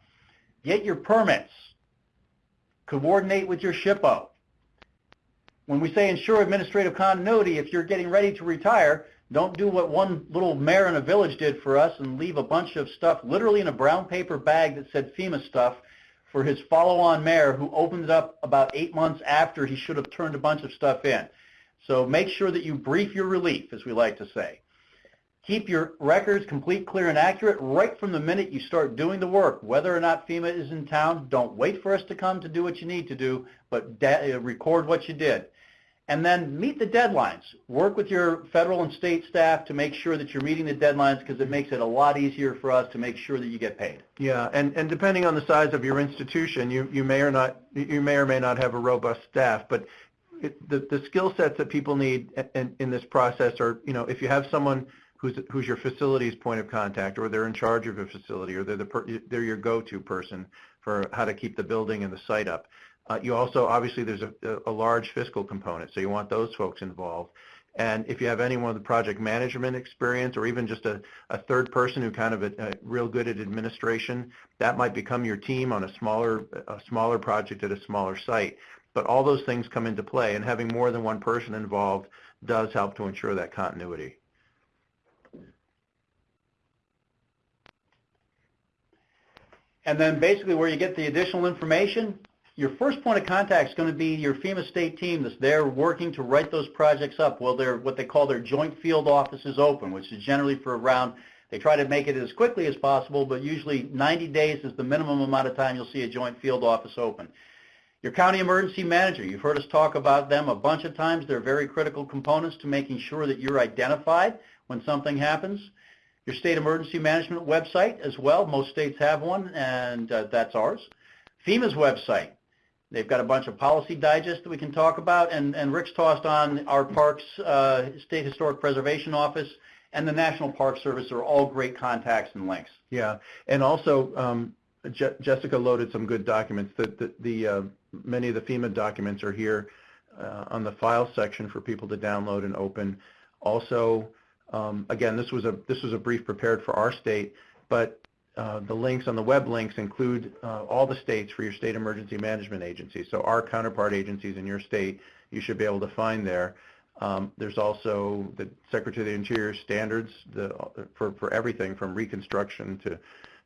Get your permits. Coordinate with your SHPO. When we say ensure administrative continuity, if you're getting ready to retire, don't do what one little mayor in a village did for us and leave a bunch of stuff literally in a brown paper bag that said FEMA stuff for his follow-on mayor who opens up about eight months after he should have turned a bunch of stuff in. So make sure that you brief your relief, as we like to say. Keep your records complete, clear, and accurate right from the minute you start doing the work. Whether or not FEMA is in town, don't wait for us to come to do what you need to do, but uh, record what you did. And then meet the deadlines. Work with your federal and state staff to make sure that you're meeting the deadlines because it makes it a lot easier for us to make sure that you get paid. Yeah, and, and depending on the size of your institution, you, you may or not you may or may not have a robust staff, but it, the, the skill sets that people need in, in this process are, you know, if you have someone who's, who's your facilities point of contact or they're in charge of a facility or they're, the per, they're your go-to person for how to keep the building and the site up. Uh, you also, obviously, there's a, a large fiscal component, so you want those folks involved. And if you have anyone with project management experience or even just a, a third person who kind of a, a real good at administration, that might become your team on a smaller, a smaller project at a smaller site. But all those things come into play, and having more than one person involved does help to ensure that continuity. And then basically where you get the additional information, your first point of contact is going to be your FEMA state team that's there working to write those projects up. Well, they're what they call their joint field offices open, which is generally for around, they try to make it as quickly as possible, but usually 90 days is the minimum amount of time you'll see a joint field office open. Your county emergency manager, you've heard us talk about them a bunch of times. They're very critical components to making sure that you're identified when something happens. Your state emergency management website as well. Most states have one, and uh, that's ours. FEMA's website. They've got a bunch of policy digests that we can talk about, and, and Rick's tossed on our Parks uh, State Historic Preservation Office and the National Park Service are all great contacts and links. Yeah, and also um, Je- Jessica loaded some good documents. The, the, the uh, many of the FEMA documents are here uh, on the file section for people to download and open. Also, um, again, this was a this was a brief prepared for our state, but uh, the links on the web links include uh, all the states for your state emergency management agencies. So our counterpart agencies in your state, you should be able to find there. Um, there's also the Secretary of the Interior standards the, for, for everything from reconstruction to,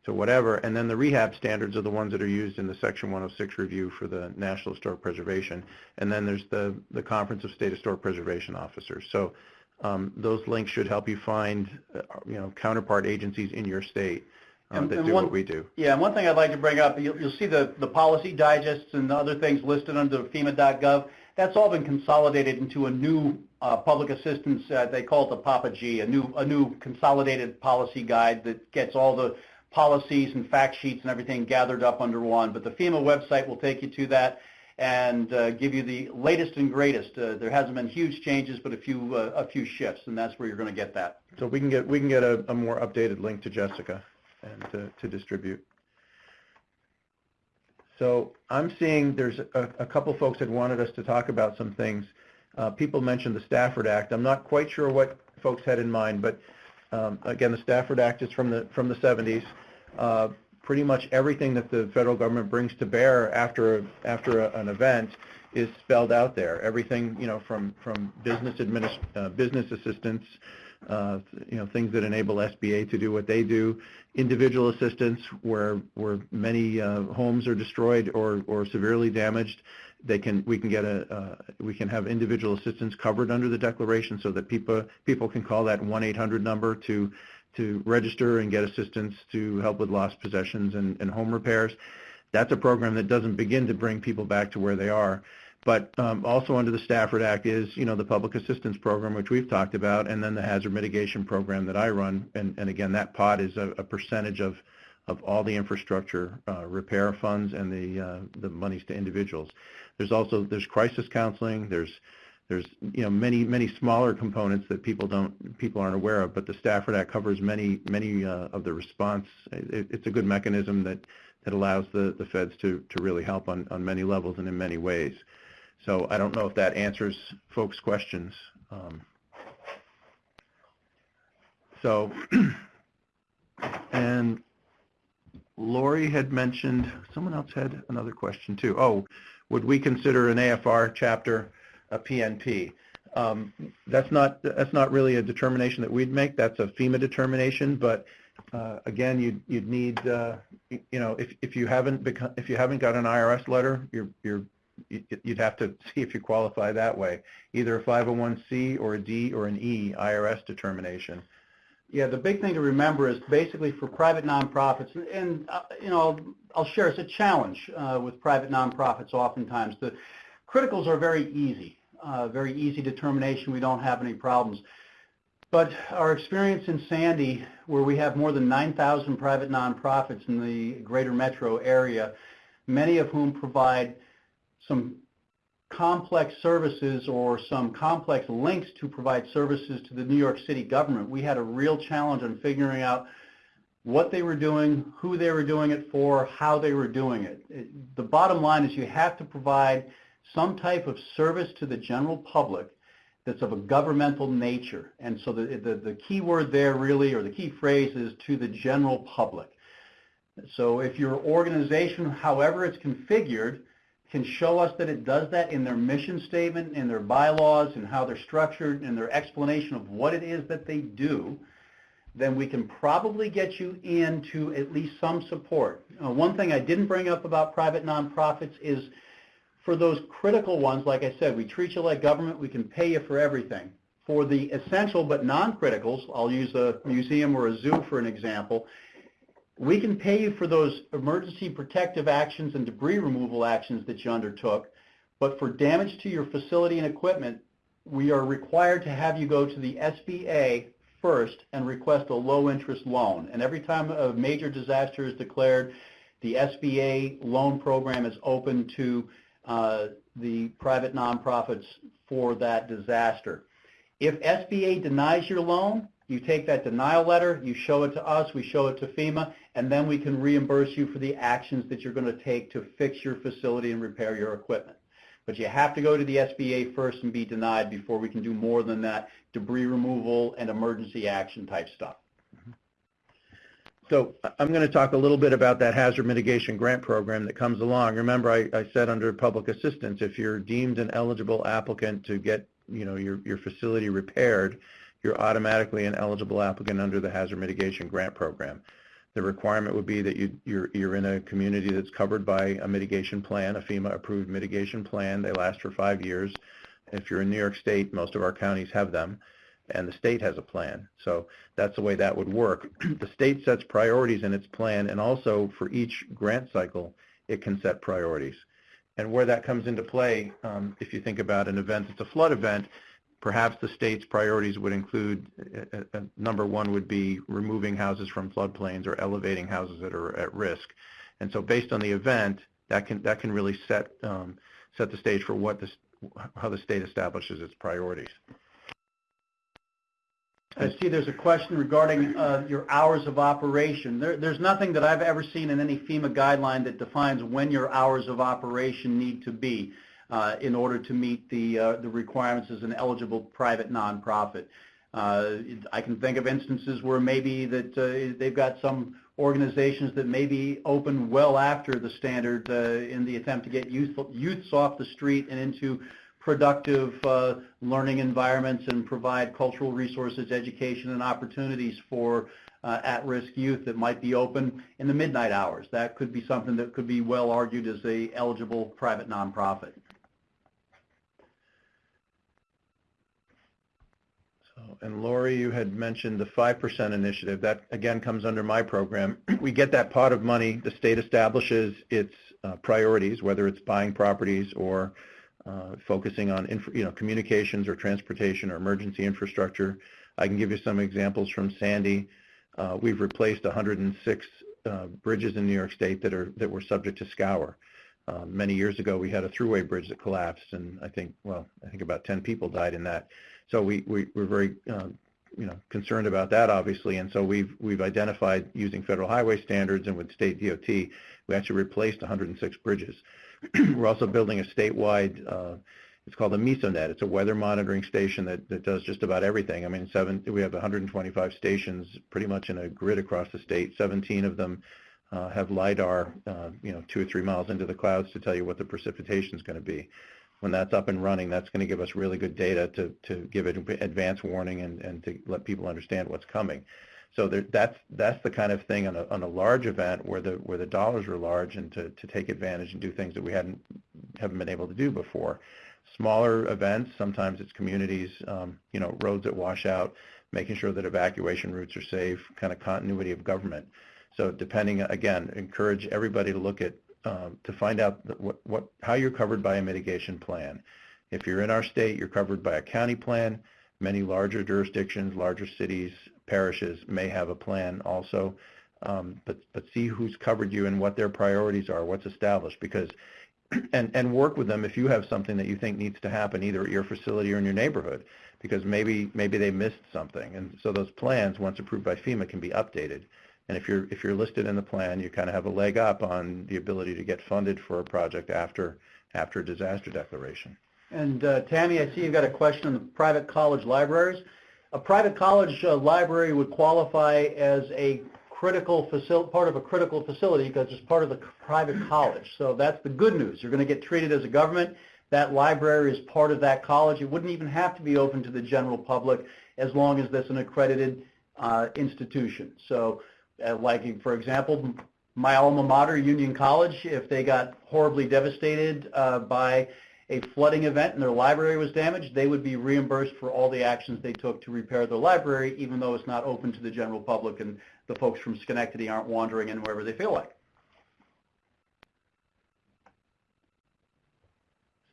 to whatever. And then the rehab standards are the ones that are used in the Section 106 review for the National Historic Preservation. And then there's the, the Conference of State Historic Preservation Officers. So um, those links should help you find, uh, you know, counterpart agencies in your state uh, And- that and do one- what we do. Yeah, and one thing I'd like to bring up, you'll, you'll see the, the policy digests and the other things listed under FEMA.gov. That's all been consolidated into a new uh, public assistance, uh, they call it the Papa G, a new, a new consolidated policy guide that gets all the policies and fact sheets and everything gathered up under one. But the FEMA website will take you to that and uh, give you the latest and greatest. Uh, There hasn't been huge changes, but a few, uh, a few shifts, and that's where you're going to get that. So we can get, we can get a, a more updated link to Jessica and to, to distribute. So I'm seeing there's a, a couple folks that wanted us to talk about some things. Uh, people mentioned the Stafford Act. I'm not quite sure what folks had in mind, but um, again, the Stafford Act is from the, from the 70s. Uh, pretty much everything that the federal government brings to bear after, after a, an event is spelled out there. Everything, you know, from, from business adminis, uh, business assistance, uh, you know, things that enable SBA to do what they do, individual assistance where, where many uh, homes are destroyed or, or severely damaged. They can, we can get a, uh, we can have individual assistance covered under the declaration so that people, people can call that 1-800 number to, to register and get assistance to help with lost possessions and, and home repairs. That's a program that doesn't begin to bring people back to where they are. But um, also under the Stafford Act is, you know, the public assistance program, which we've talked about, and then the hazard mitigation program that I run. And, and again, that pot is a, a percentage of, of all the infrastructure uh, repair funds and the, uh, the monies to individuals. There's also, there's crisis counseling, there's, there's, you know, many, many smaller components that people don't, people aren't aware of, but the Stafford Act covers many, many uh, of the response. It, it's a good mechanism that, that allows the, the feds to, to really help on, on many levels and in many ways. So I don't know if that answers folks' questions. Um, so, <clears throat> and Lori had mentioned, someone else had another question too. Oh, would we consider an AFR chapter a PNP? Um, that's not that's not really a determination that we'd make. That's a FEMA determination. But uh, again, you'd you'd need uh, you know if if you haven't become if you haven't got an IRS letter, you're you're you- you'd have to <laughs> see if you qualify that way, either a 501c or a D or an E IRS determination. Yeah, the big thing to remember is basically for private nonprofits, and- uh, you know, I'll share, it's a challenge uh, with private nonprofits oftentimes. The criticals are very easy, uh, very easy determination, we don't have any problems. But our experience in Sandy, where we have more than 9,000 private nonprofits in the greater metro area, many of whom provide some complex services or some complex links to provide services to the New York City government, we had a real challenge in figuring out what they were doing, who they were doing it for, how they were doing it. It- The bottom line is you have to provide some type of service to the general public that's of a governmental nature. And so the, the, the key word there really, or the key phrase is to the general public. So if your organization, however it's configured, can show us that it does that in their mission statement, in their bylaws, and how they're structured, and their explanation of what it is that they do, then we can probably get you into at least some support. Uh, one thing I didn't bring up about private nonprofits is for those critical ones, like I said, we treat you like government, we can pay you for everything. For the essential but non-criticals, I'll use a museum or a zoo for an example, we can pay you for those emergency protective actions and debris removal actions that you undertook, but for damage to your facility and equipment, we are required to have you go to the SBA first and request a low-interest loan. And every time a major disaster is declared, the SBA loan program is open to uh, the private nonprofits for that disaster. If SBA denies your loan, You take that denial letter, you show it to us, we show it to FEMA, and then we can reimburse you for the actions that you're going to take to fix your facility and repair your equipment. But you have to go to the SBA first and be denied before we can do more than that debris removal and emergency action type stuff. So I'm going to talk a little bit about that hazard mitigation grant program that comes along. Remember, I, I said under public assistance, if you're deemed an eligible applicant to get, you know, your, your facility repaired, you're automatically an eligible applicant under the hazard mitigation grant program. The requirement would be that you, you're, you're in a community that's covered by a mitigation plan, a FEMA-approved mitigation plan. They last for five years. If you're in New York State, most of our counties have them, and the state has a plan. So that's the way that would work. <clears throat> the state sets priorities in its plan, and also for each grant cycle, it can set priorities. And where that comes into play, um, if you think about an event that's a flood event, perhaps the state's priorities would include, uh, uh, number one would be removing houses from floodplains or elevating houses that are at risk. And so based on the event, that can, that can really set, um, set the stage for what this, how the state establishes its priorities. I see there's a question regarding uh, your hours of operation. There, there's nothing that I've ever seen in any FEMA guideline that defines when your hours of operation need to be uh, in order to meet the, uh, the requirements as an eligible private nonprofit. Uh, I can think of instances where maybe that uh, they've got some organizations that may be open well after the standard uh, in the attempt to get youth, youths off the street and into productive uh, learning environments and provide cultural resources, education, and opportunities for uh, at-risk youth that might be open in the midnight hours. That could be something that could be well argued as a eligible private nonprofit. So, and Lori, you had mentioned the 5% initiative. That, again, comes under my program. <clears throat> We get that pot of money. The state establishes its uh, priorities, whether it's buying properties or uh, focusing on you know, communications or transportation or emergency infrastructure. I can give you some examples from Sandy. Uh, we've replaced 106 uh, bridges in New York State that are that were subject to scour. Uh, many years ago, we had a thruway bridge that collapsed, and I think, well, I think about 10 people died in that. So we, we we're very uh, you know concerned about that, obviously, and so we've we've identified using federal highway standards and with state DOT, we actually replaced 106 bridges. <clears throat> We're also building a statewide, uh, it's called a MESONet. It's a weather monitoring station that, that does just about everything. I mean, seven, we have 125 stations pretty much in a grid across the state. 17 of them uh, have LIDAR, uh, you know, two or three miles into the clouds to tell you what the precipitation is going to be. When that's up and running, that's going to give us really good data to, to give it advance warning and, and to let people understand what's coming. So there, that's that's the kind of thing on a on a large event where the where the dollars are large and to, to take advantage and do things that we hadn't haven't been able to do before. Smaller events, sometimes it's communities, um, you know, roads that wash out, making sure that evacuation routes are safe, kind of continuity of government. So depending, again, encourage everybody to look at um, to find out what, what how you're covered by a mitigation plan. If you're in our state, you're covered by a county plan. Many larger jurisdictions, larger cities, parishes may have a plan also, um, but, but see who's covered you and what their priorities are, what's established, because <clears throat> and, and work with them if you have something that you think needs to happen either at your facility or in your neighborhood, because maybe maybe they missed something. And so those plans, once approved by FEMA, can be updated. And if you're if you're listed in the plan, you kind of have a leg up on the ability to get funded for a project after after a disaster declaration. And uh, Tammy, I see you've got a question on the private college libraries a private college uh, library would qualify as a critical facility, part of a critical facility because it's part of the private college. So that's the good news. You're going to get treated as a government. That library is part of that college. It wouldn't even have to be open to the general public as long as that's an accredited uh, institution. So like, for example, my alma mater, Union College, if they got horribly devastated uh, by a flooding event and their library was damaged, they would be reimbursed for all the actions they took to repair their library, even though it's not open to the general public and the folks from Schenectady aren't wandering in wherever they feel like.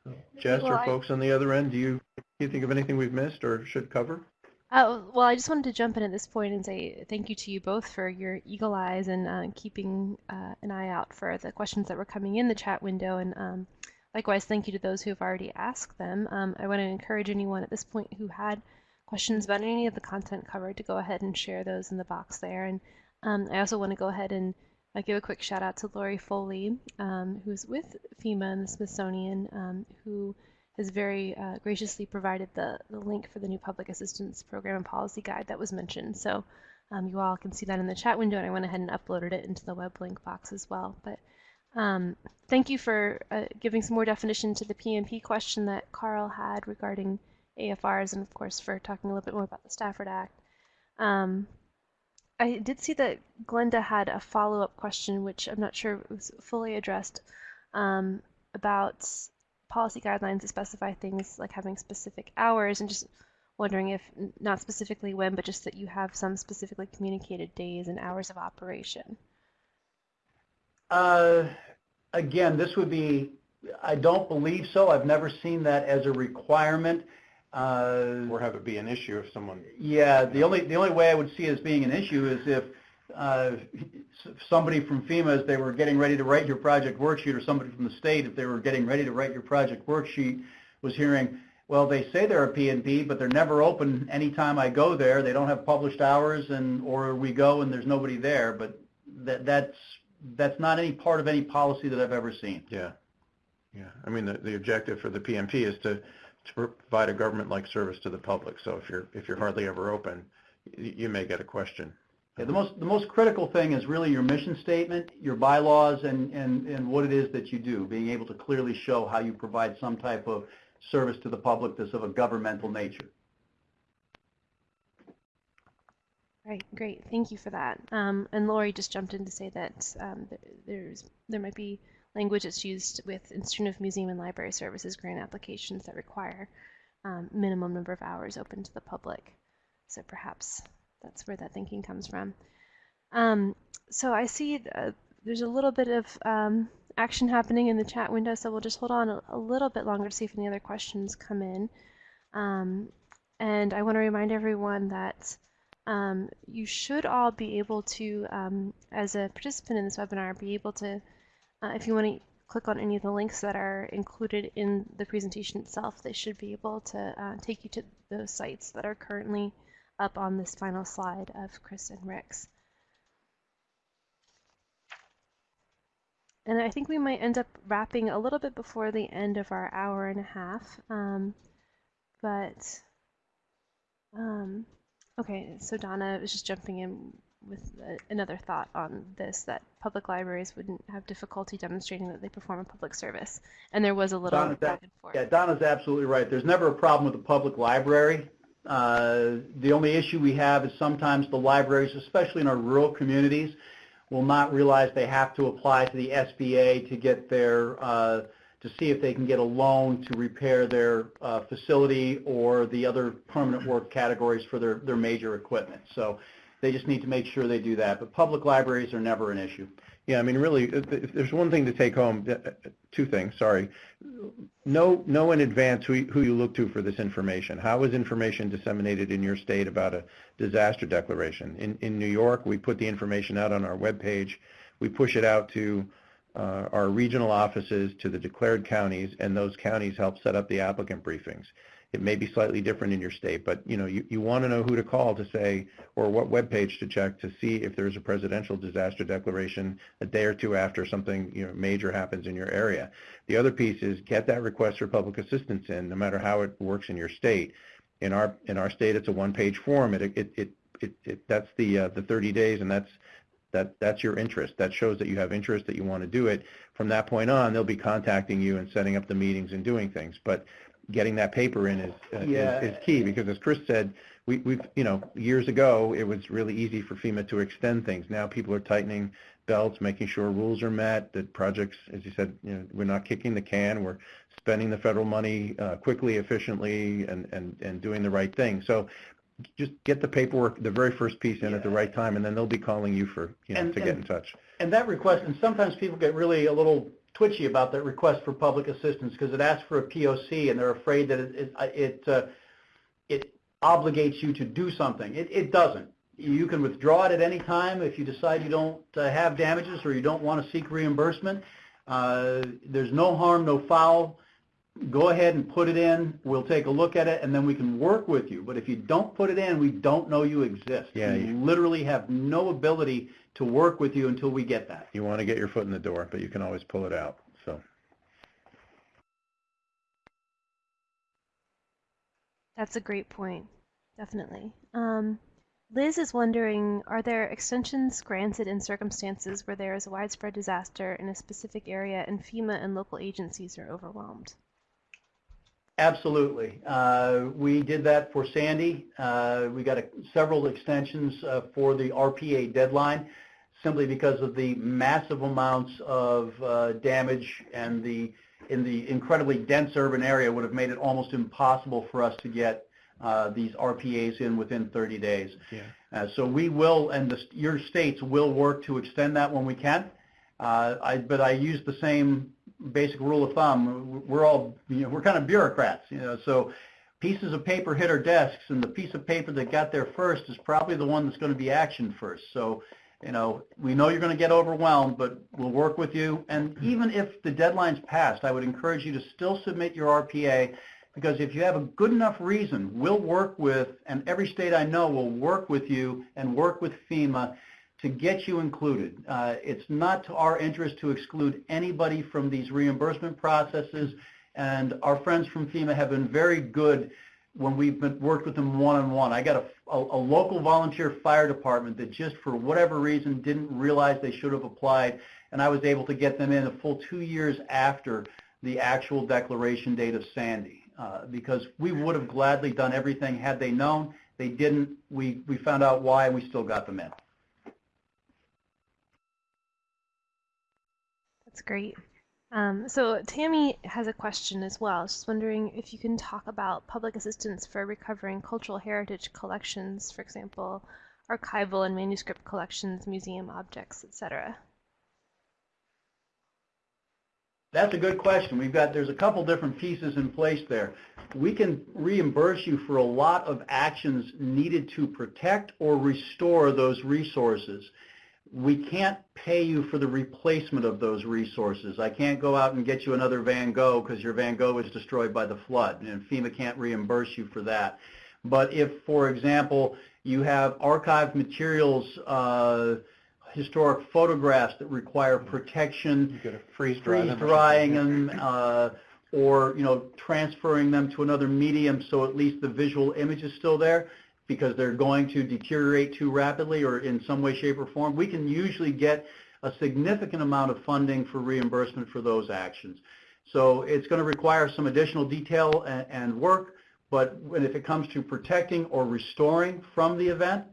So, Jess Well, or I- folks on the other end, do you, do you think of anything we've missed or should cover? Uh, well, I just wanted to jump in at this point and say thank you to you both for your eagle eyes and uh, keeping uh, an eye out for the questions that were coming in the chat window. And um, likewise, thank you to those who have already asked them. Um, I want to encourage anyone at this point who had questions about any of the content covered to go ahead and share those in the box there. And um, I also want to go ahead and uh, give a quick shout out to Lori Foley, um, who's with FEMA and the Smithsonian, um, who has very uh, graciously provided the, the link for the new public assistance program and policy guide that was mentioned. So um, you all can see that in the chat window, and I went ahead and uploaded it into the web link box as well. But um, thank you for uh, giving some more definition to the PNP question that Carl had regarding AFRs, and of course for talking a little bit more about the Stafford Act. Um, I did see that Glenda had a follow-up question, which I'm not sure was fully addressed, um, about policy guidelines that specify things like having specific hours and just wondering if not specifically when, but just that you have some specifically communicated days and hours of operation. Uh, again, this would be, I don't believe so. I've never seen that as a requirement. Uh, Or have it be an issue if someone, yeah, the only, the only way I would see it as being an issue is if uh, somebody from FEMA, as they were getting ready to write your project worksheet, or somebody from the state, if they were getting ready to write your project worksheet, was hearing, well, they say they're a PNP, but they're never open anytime I go there. They don't have published hours, and or we go and there's nobody there. But that that's that's not any part of any policy that I've ever seen. yeah. Yeah, I mean, the, the objective for the PNP is to, to provide a government-like service to the public. So if you're, if you're hardly ever open, you may get a question. Yeah, the most the most critical thing is really your mission statement, your bylaws, and and and what it is that you do. Being able to clearly show how you provide some type of service to the public that's of a governmental nature. Right, great. Thank you for that. Um, and Lori just jumped in to say that um, there's there might be language that's used with Institute of Museum and Library Services grant applications that require um, minimum number of hours open to the public. So perhaps that's where that thinking comes from. Um, so I see uh, there's a little bit of um, action happening in the chat window, so we'll just hold on a, a, little bit longer to see if any other questions come in. Um, and I want to remind everyone that um, you should all be able to, um, as a participant in this webinar, be able to, uh, if you want to click on any of the links that are included in the presentation itself, they should be able to uh, take you to those sites that are currently up on this final slide of Chris and Rick's. And I think we might end up wrapping a little bit before the end of our hour and a half. Um, but, um, okay, so Donna was just jumping in with a, another thought on this, that public libraries wouldn't have difficulty demonstrating that they perform a public service. And there was a little Donna's back and forth. Yeah, Donna's absolutely right. There's never a problem with the public library. Uh, the only issue we have is sometimes the libraries, especially in our rural communities, will not realize they have to apply to the SBA to get their, uh, to see if they can get a loan to repair their uh, facility or the other permanent work categories for their, their major equipment. So they just need to make sure they do that. But public libraries are never an issue. Yeah, I mean, really, if there's one thing to take home, uh, two things, sorry. Know, know in advance who, who you look to for this information. How is information disseminated in your state about a disaster declaration? In, in New York, we put the information out on our webpage. We push it out to uh, our regional offices, to the declared counties, and those counties help set up the applicant briefings. It may be slightly different in your state, but you know you, you want to know who to call to say or what web page to check to see if there's a presidential disaster declaration a day or two after something you know major happens in your area. The other piece is get that request for public assistance in, no matter how it works in your state. In our in our state, it's a one-page form. It it it, it, it that's the uh, the 30 days, and that's that that's your interest. That shows that you have interest, that you want to do it. From that point on, they'll be contacting you and setting up the meetings and doing things. But getting that paper in is, uh, Yeah. is, is key because as Chris said, we, we've, you know, years ago, it was really easy for FEMA to extend things. Now people are tightening belts, making sure rules are met, that projects, as you said, you know, we're not kicking the can, we're spending the federal money uh, quickly, efficiently, and, and, and doing the right thing. So just get the paperwork, the very first piece in at the right time, and then they'll be calling you for, you know, And- to get in touch. And that request, and sometimes people get really a little twitchy about that request for public assistance because it asks for a POC and they're afraid that it it it, uh, it obligates you to do something. It, it doesn't. You can withdraw it at any time if you decide you don't uh, have damages or you don't want to seek reimbursement. Uh, there's no harm, no foul. Go ahead and put it in. We'll take a look at it, and then we can work with you. But if you don't put it in, we don't know you exist. Yeah, we you- literally have no ability to work with you until we get that. You want to get your foot in the door, but you can always pull it out, so. That's a great point, definitely. Um, Liz is wondering, are there extensions granted in circumstances where there is a widespread disaster in a specific area and FEMA and local agencies are overwhelmed? Absolutely. Uh, we did that for Sandy. Uh, we got a, several extensions uh, for the RPA deadline simply because of the massive amounts of uh, damage and the in the incredibly dense urban area would have made it almost impossible for us to get uh, these RPAs in within 30 days. Yeah. Uh, so we will, and the, your states will work to extend that when we can. Uh, I, but I use the same basic rule of thumb. We're all, you know, we're kind of bureaucrats, you know, so pieces of paper hit our desks, and the piece of paper that got there first is probably the one that's going to be actioned first. So, you know, we know you're going to get overwhelmed, but we'll work with you. And even if the deadline's passed, I would encourage you to still submit your RPA because if you have a good enough reason, we'll work with, and every state I know will work with you and work with FEMA to get you included. Uh, it's not to our interest to exclude anybody from these reimbursement processes, and our friends from FEMA have been very good when we've been, worked with them one-on-one. I got a, a, a local volunteer fire department that just for whatever reason didn't realize they should have applied, and I was able to get them in a full two years after the actual declaration date of Sandy. Uh, because we would have gladly done everything had they known. They didn't. We, we found out why, and we still got them in. That's great. Um, so Tammy has a question as well. She's wondering if you can talk about public assistance for recovering cultural heritage collections, for example, archival and manuscript collections, museum objects, etc. That's a good question. We've got, there's a couple different pieces in place there. We can reimburse you for a lot of actions needed to protect or restore those resources. We can't pay you for the replacement of those resources. I can't go out and get you another Van Gogh because your Van Gogh was destroyed by the flood, and FEMA can't reimburse you for that. But if, for example, you have archived materials, uh, historic photographs that require protection, got to freeze freeze drying them, uh, or, you know, transferring them to another medium so at least the visual image is still there because they're going to deteriorate too rapidly or in some way, shape, or form. We can usually get a significant amount of funding for reimbursement for those actions. So it's going to require some additional detail and, work, but when, if it comes to protecting or restoring from the event,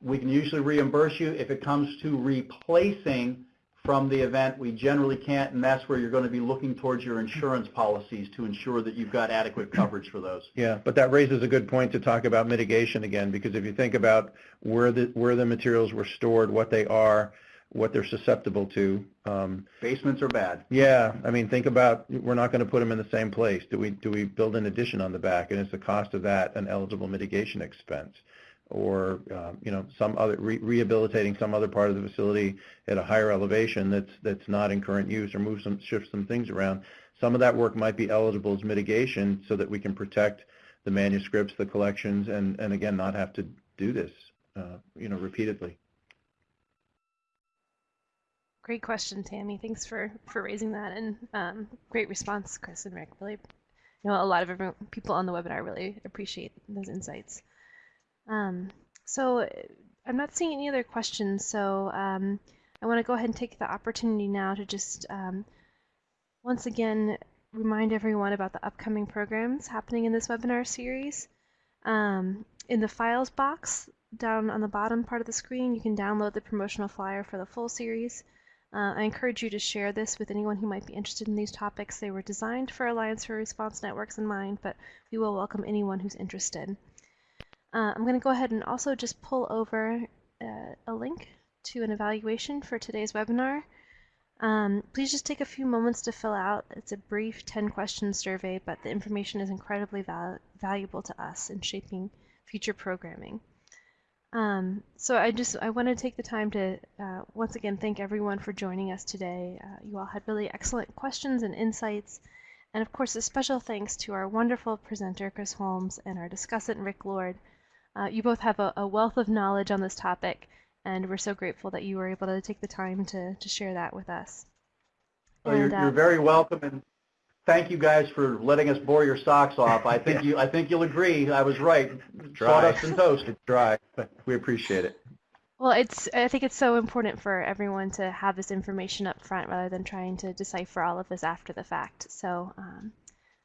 we can usually reimburse you. If it comes to replacing from the event, we generally can't, and that's where you're going to be looking towards your insurance policies to ensure that you've got adequate coverage for those. Yeah, but that raises a good point to talk about mitigation again, because if you think about where the, where the materials were stored, what they are, what they're susceptible to, um, Basements are bad. yeah, I mean, think about, we're not going to put them in the same place. Do we, do we build an addition on the back, and is the cost of that an eligible mitigation expense? Or, um, you know, some other, re- rehabilitating some other part of the facility at a higher elevation that's, that's not in current use, or move some, shift some things around. Some of that work might be eligible as mitigation so that we can protect the manuscripts, the collections, and, and again, not have to do this, uh, you know, repeatedly. Great question, Tammy. Thanks for, for raising that and um, great response, Chris and Rick. Really, you know, a lot of people on the webinar really appreciate those insights. Um, so I'm not seeing any other questions, so um, I want to go ahead and take the opportunity now to just um, once again remind everyone about the upcoming programs happening in this webinar series. Um, in the files box down on the bottom part of the screen, you can download the promotional flyer for the full series. Uh, I encourage you to share this with anyone who might be interested in these topics. They were designed for Alliance for Response Networks in mind, but we will welcome anyone who's interested. Uh, I'm going to go ahead and also just pull over uh, a link to an evaluation for today's webinar. Um, please just take a few moments to fill out. It's a brief 10 question survey, but the information is incredibly val valuable to us in shaping future programming. Um, so I just I want to take the time to uh, once again thank everyone for joining us today. Uh, you all had really excellent questions and insights, And of course, a special thanks to our wonderful presenter, Chris Holmes, and our discussant, Rick Lord. Uh, you both have a, a wealth of knowledge on this topic, and we're so grateful that you were able to take the time to, to share that with us. Well, you're, uh, you're very welcome, and thank you guys for letting us bore your socks off. I think <laughs> you, I think you'll agree, I was right. Dry. Sawdust and toast. It's dry, but we appreciate it. Well, it's I think it's so important for everyone to have this information up front rather than trying to decipher all of this after the fact. So um,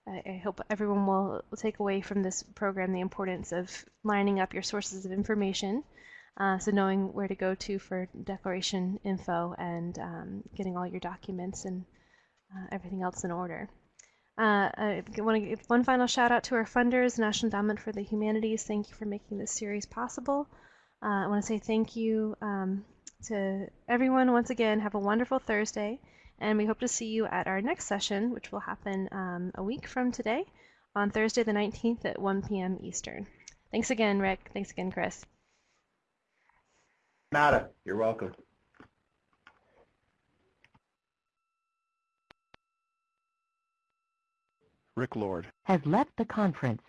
I, hope everyone will, will take away from this program the importance of lining up your sources of information. Uh, so knowing where to go to for declaration info and um, getting all your documents and uh, everything else in order. Uh, I want to give one final shout out to our funders, National Endowment for the Humanities. Thank you for making this series possible. Uh, I want to say thank you um, to everyone once again. Have a wonderful Thursday, and we hope to see you at our next session, which will happen um, a week from today on Thursday the 19th at 1 p.m. Eastern. Thanks again, Rick. Thanks again, Chris. Nada, you're welcome. Rick Lord. has left the conference.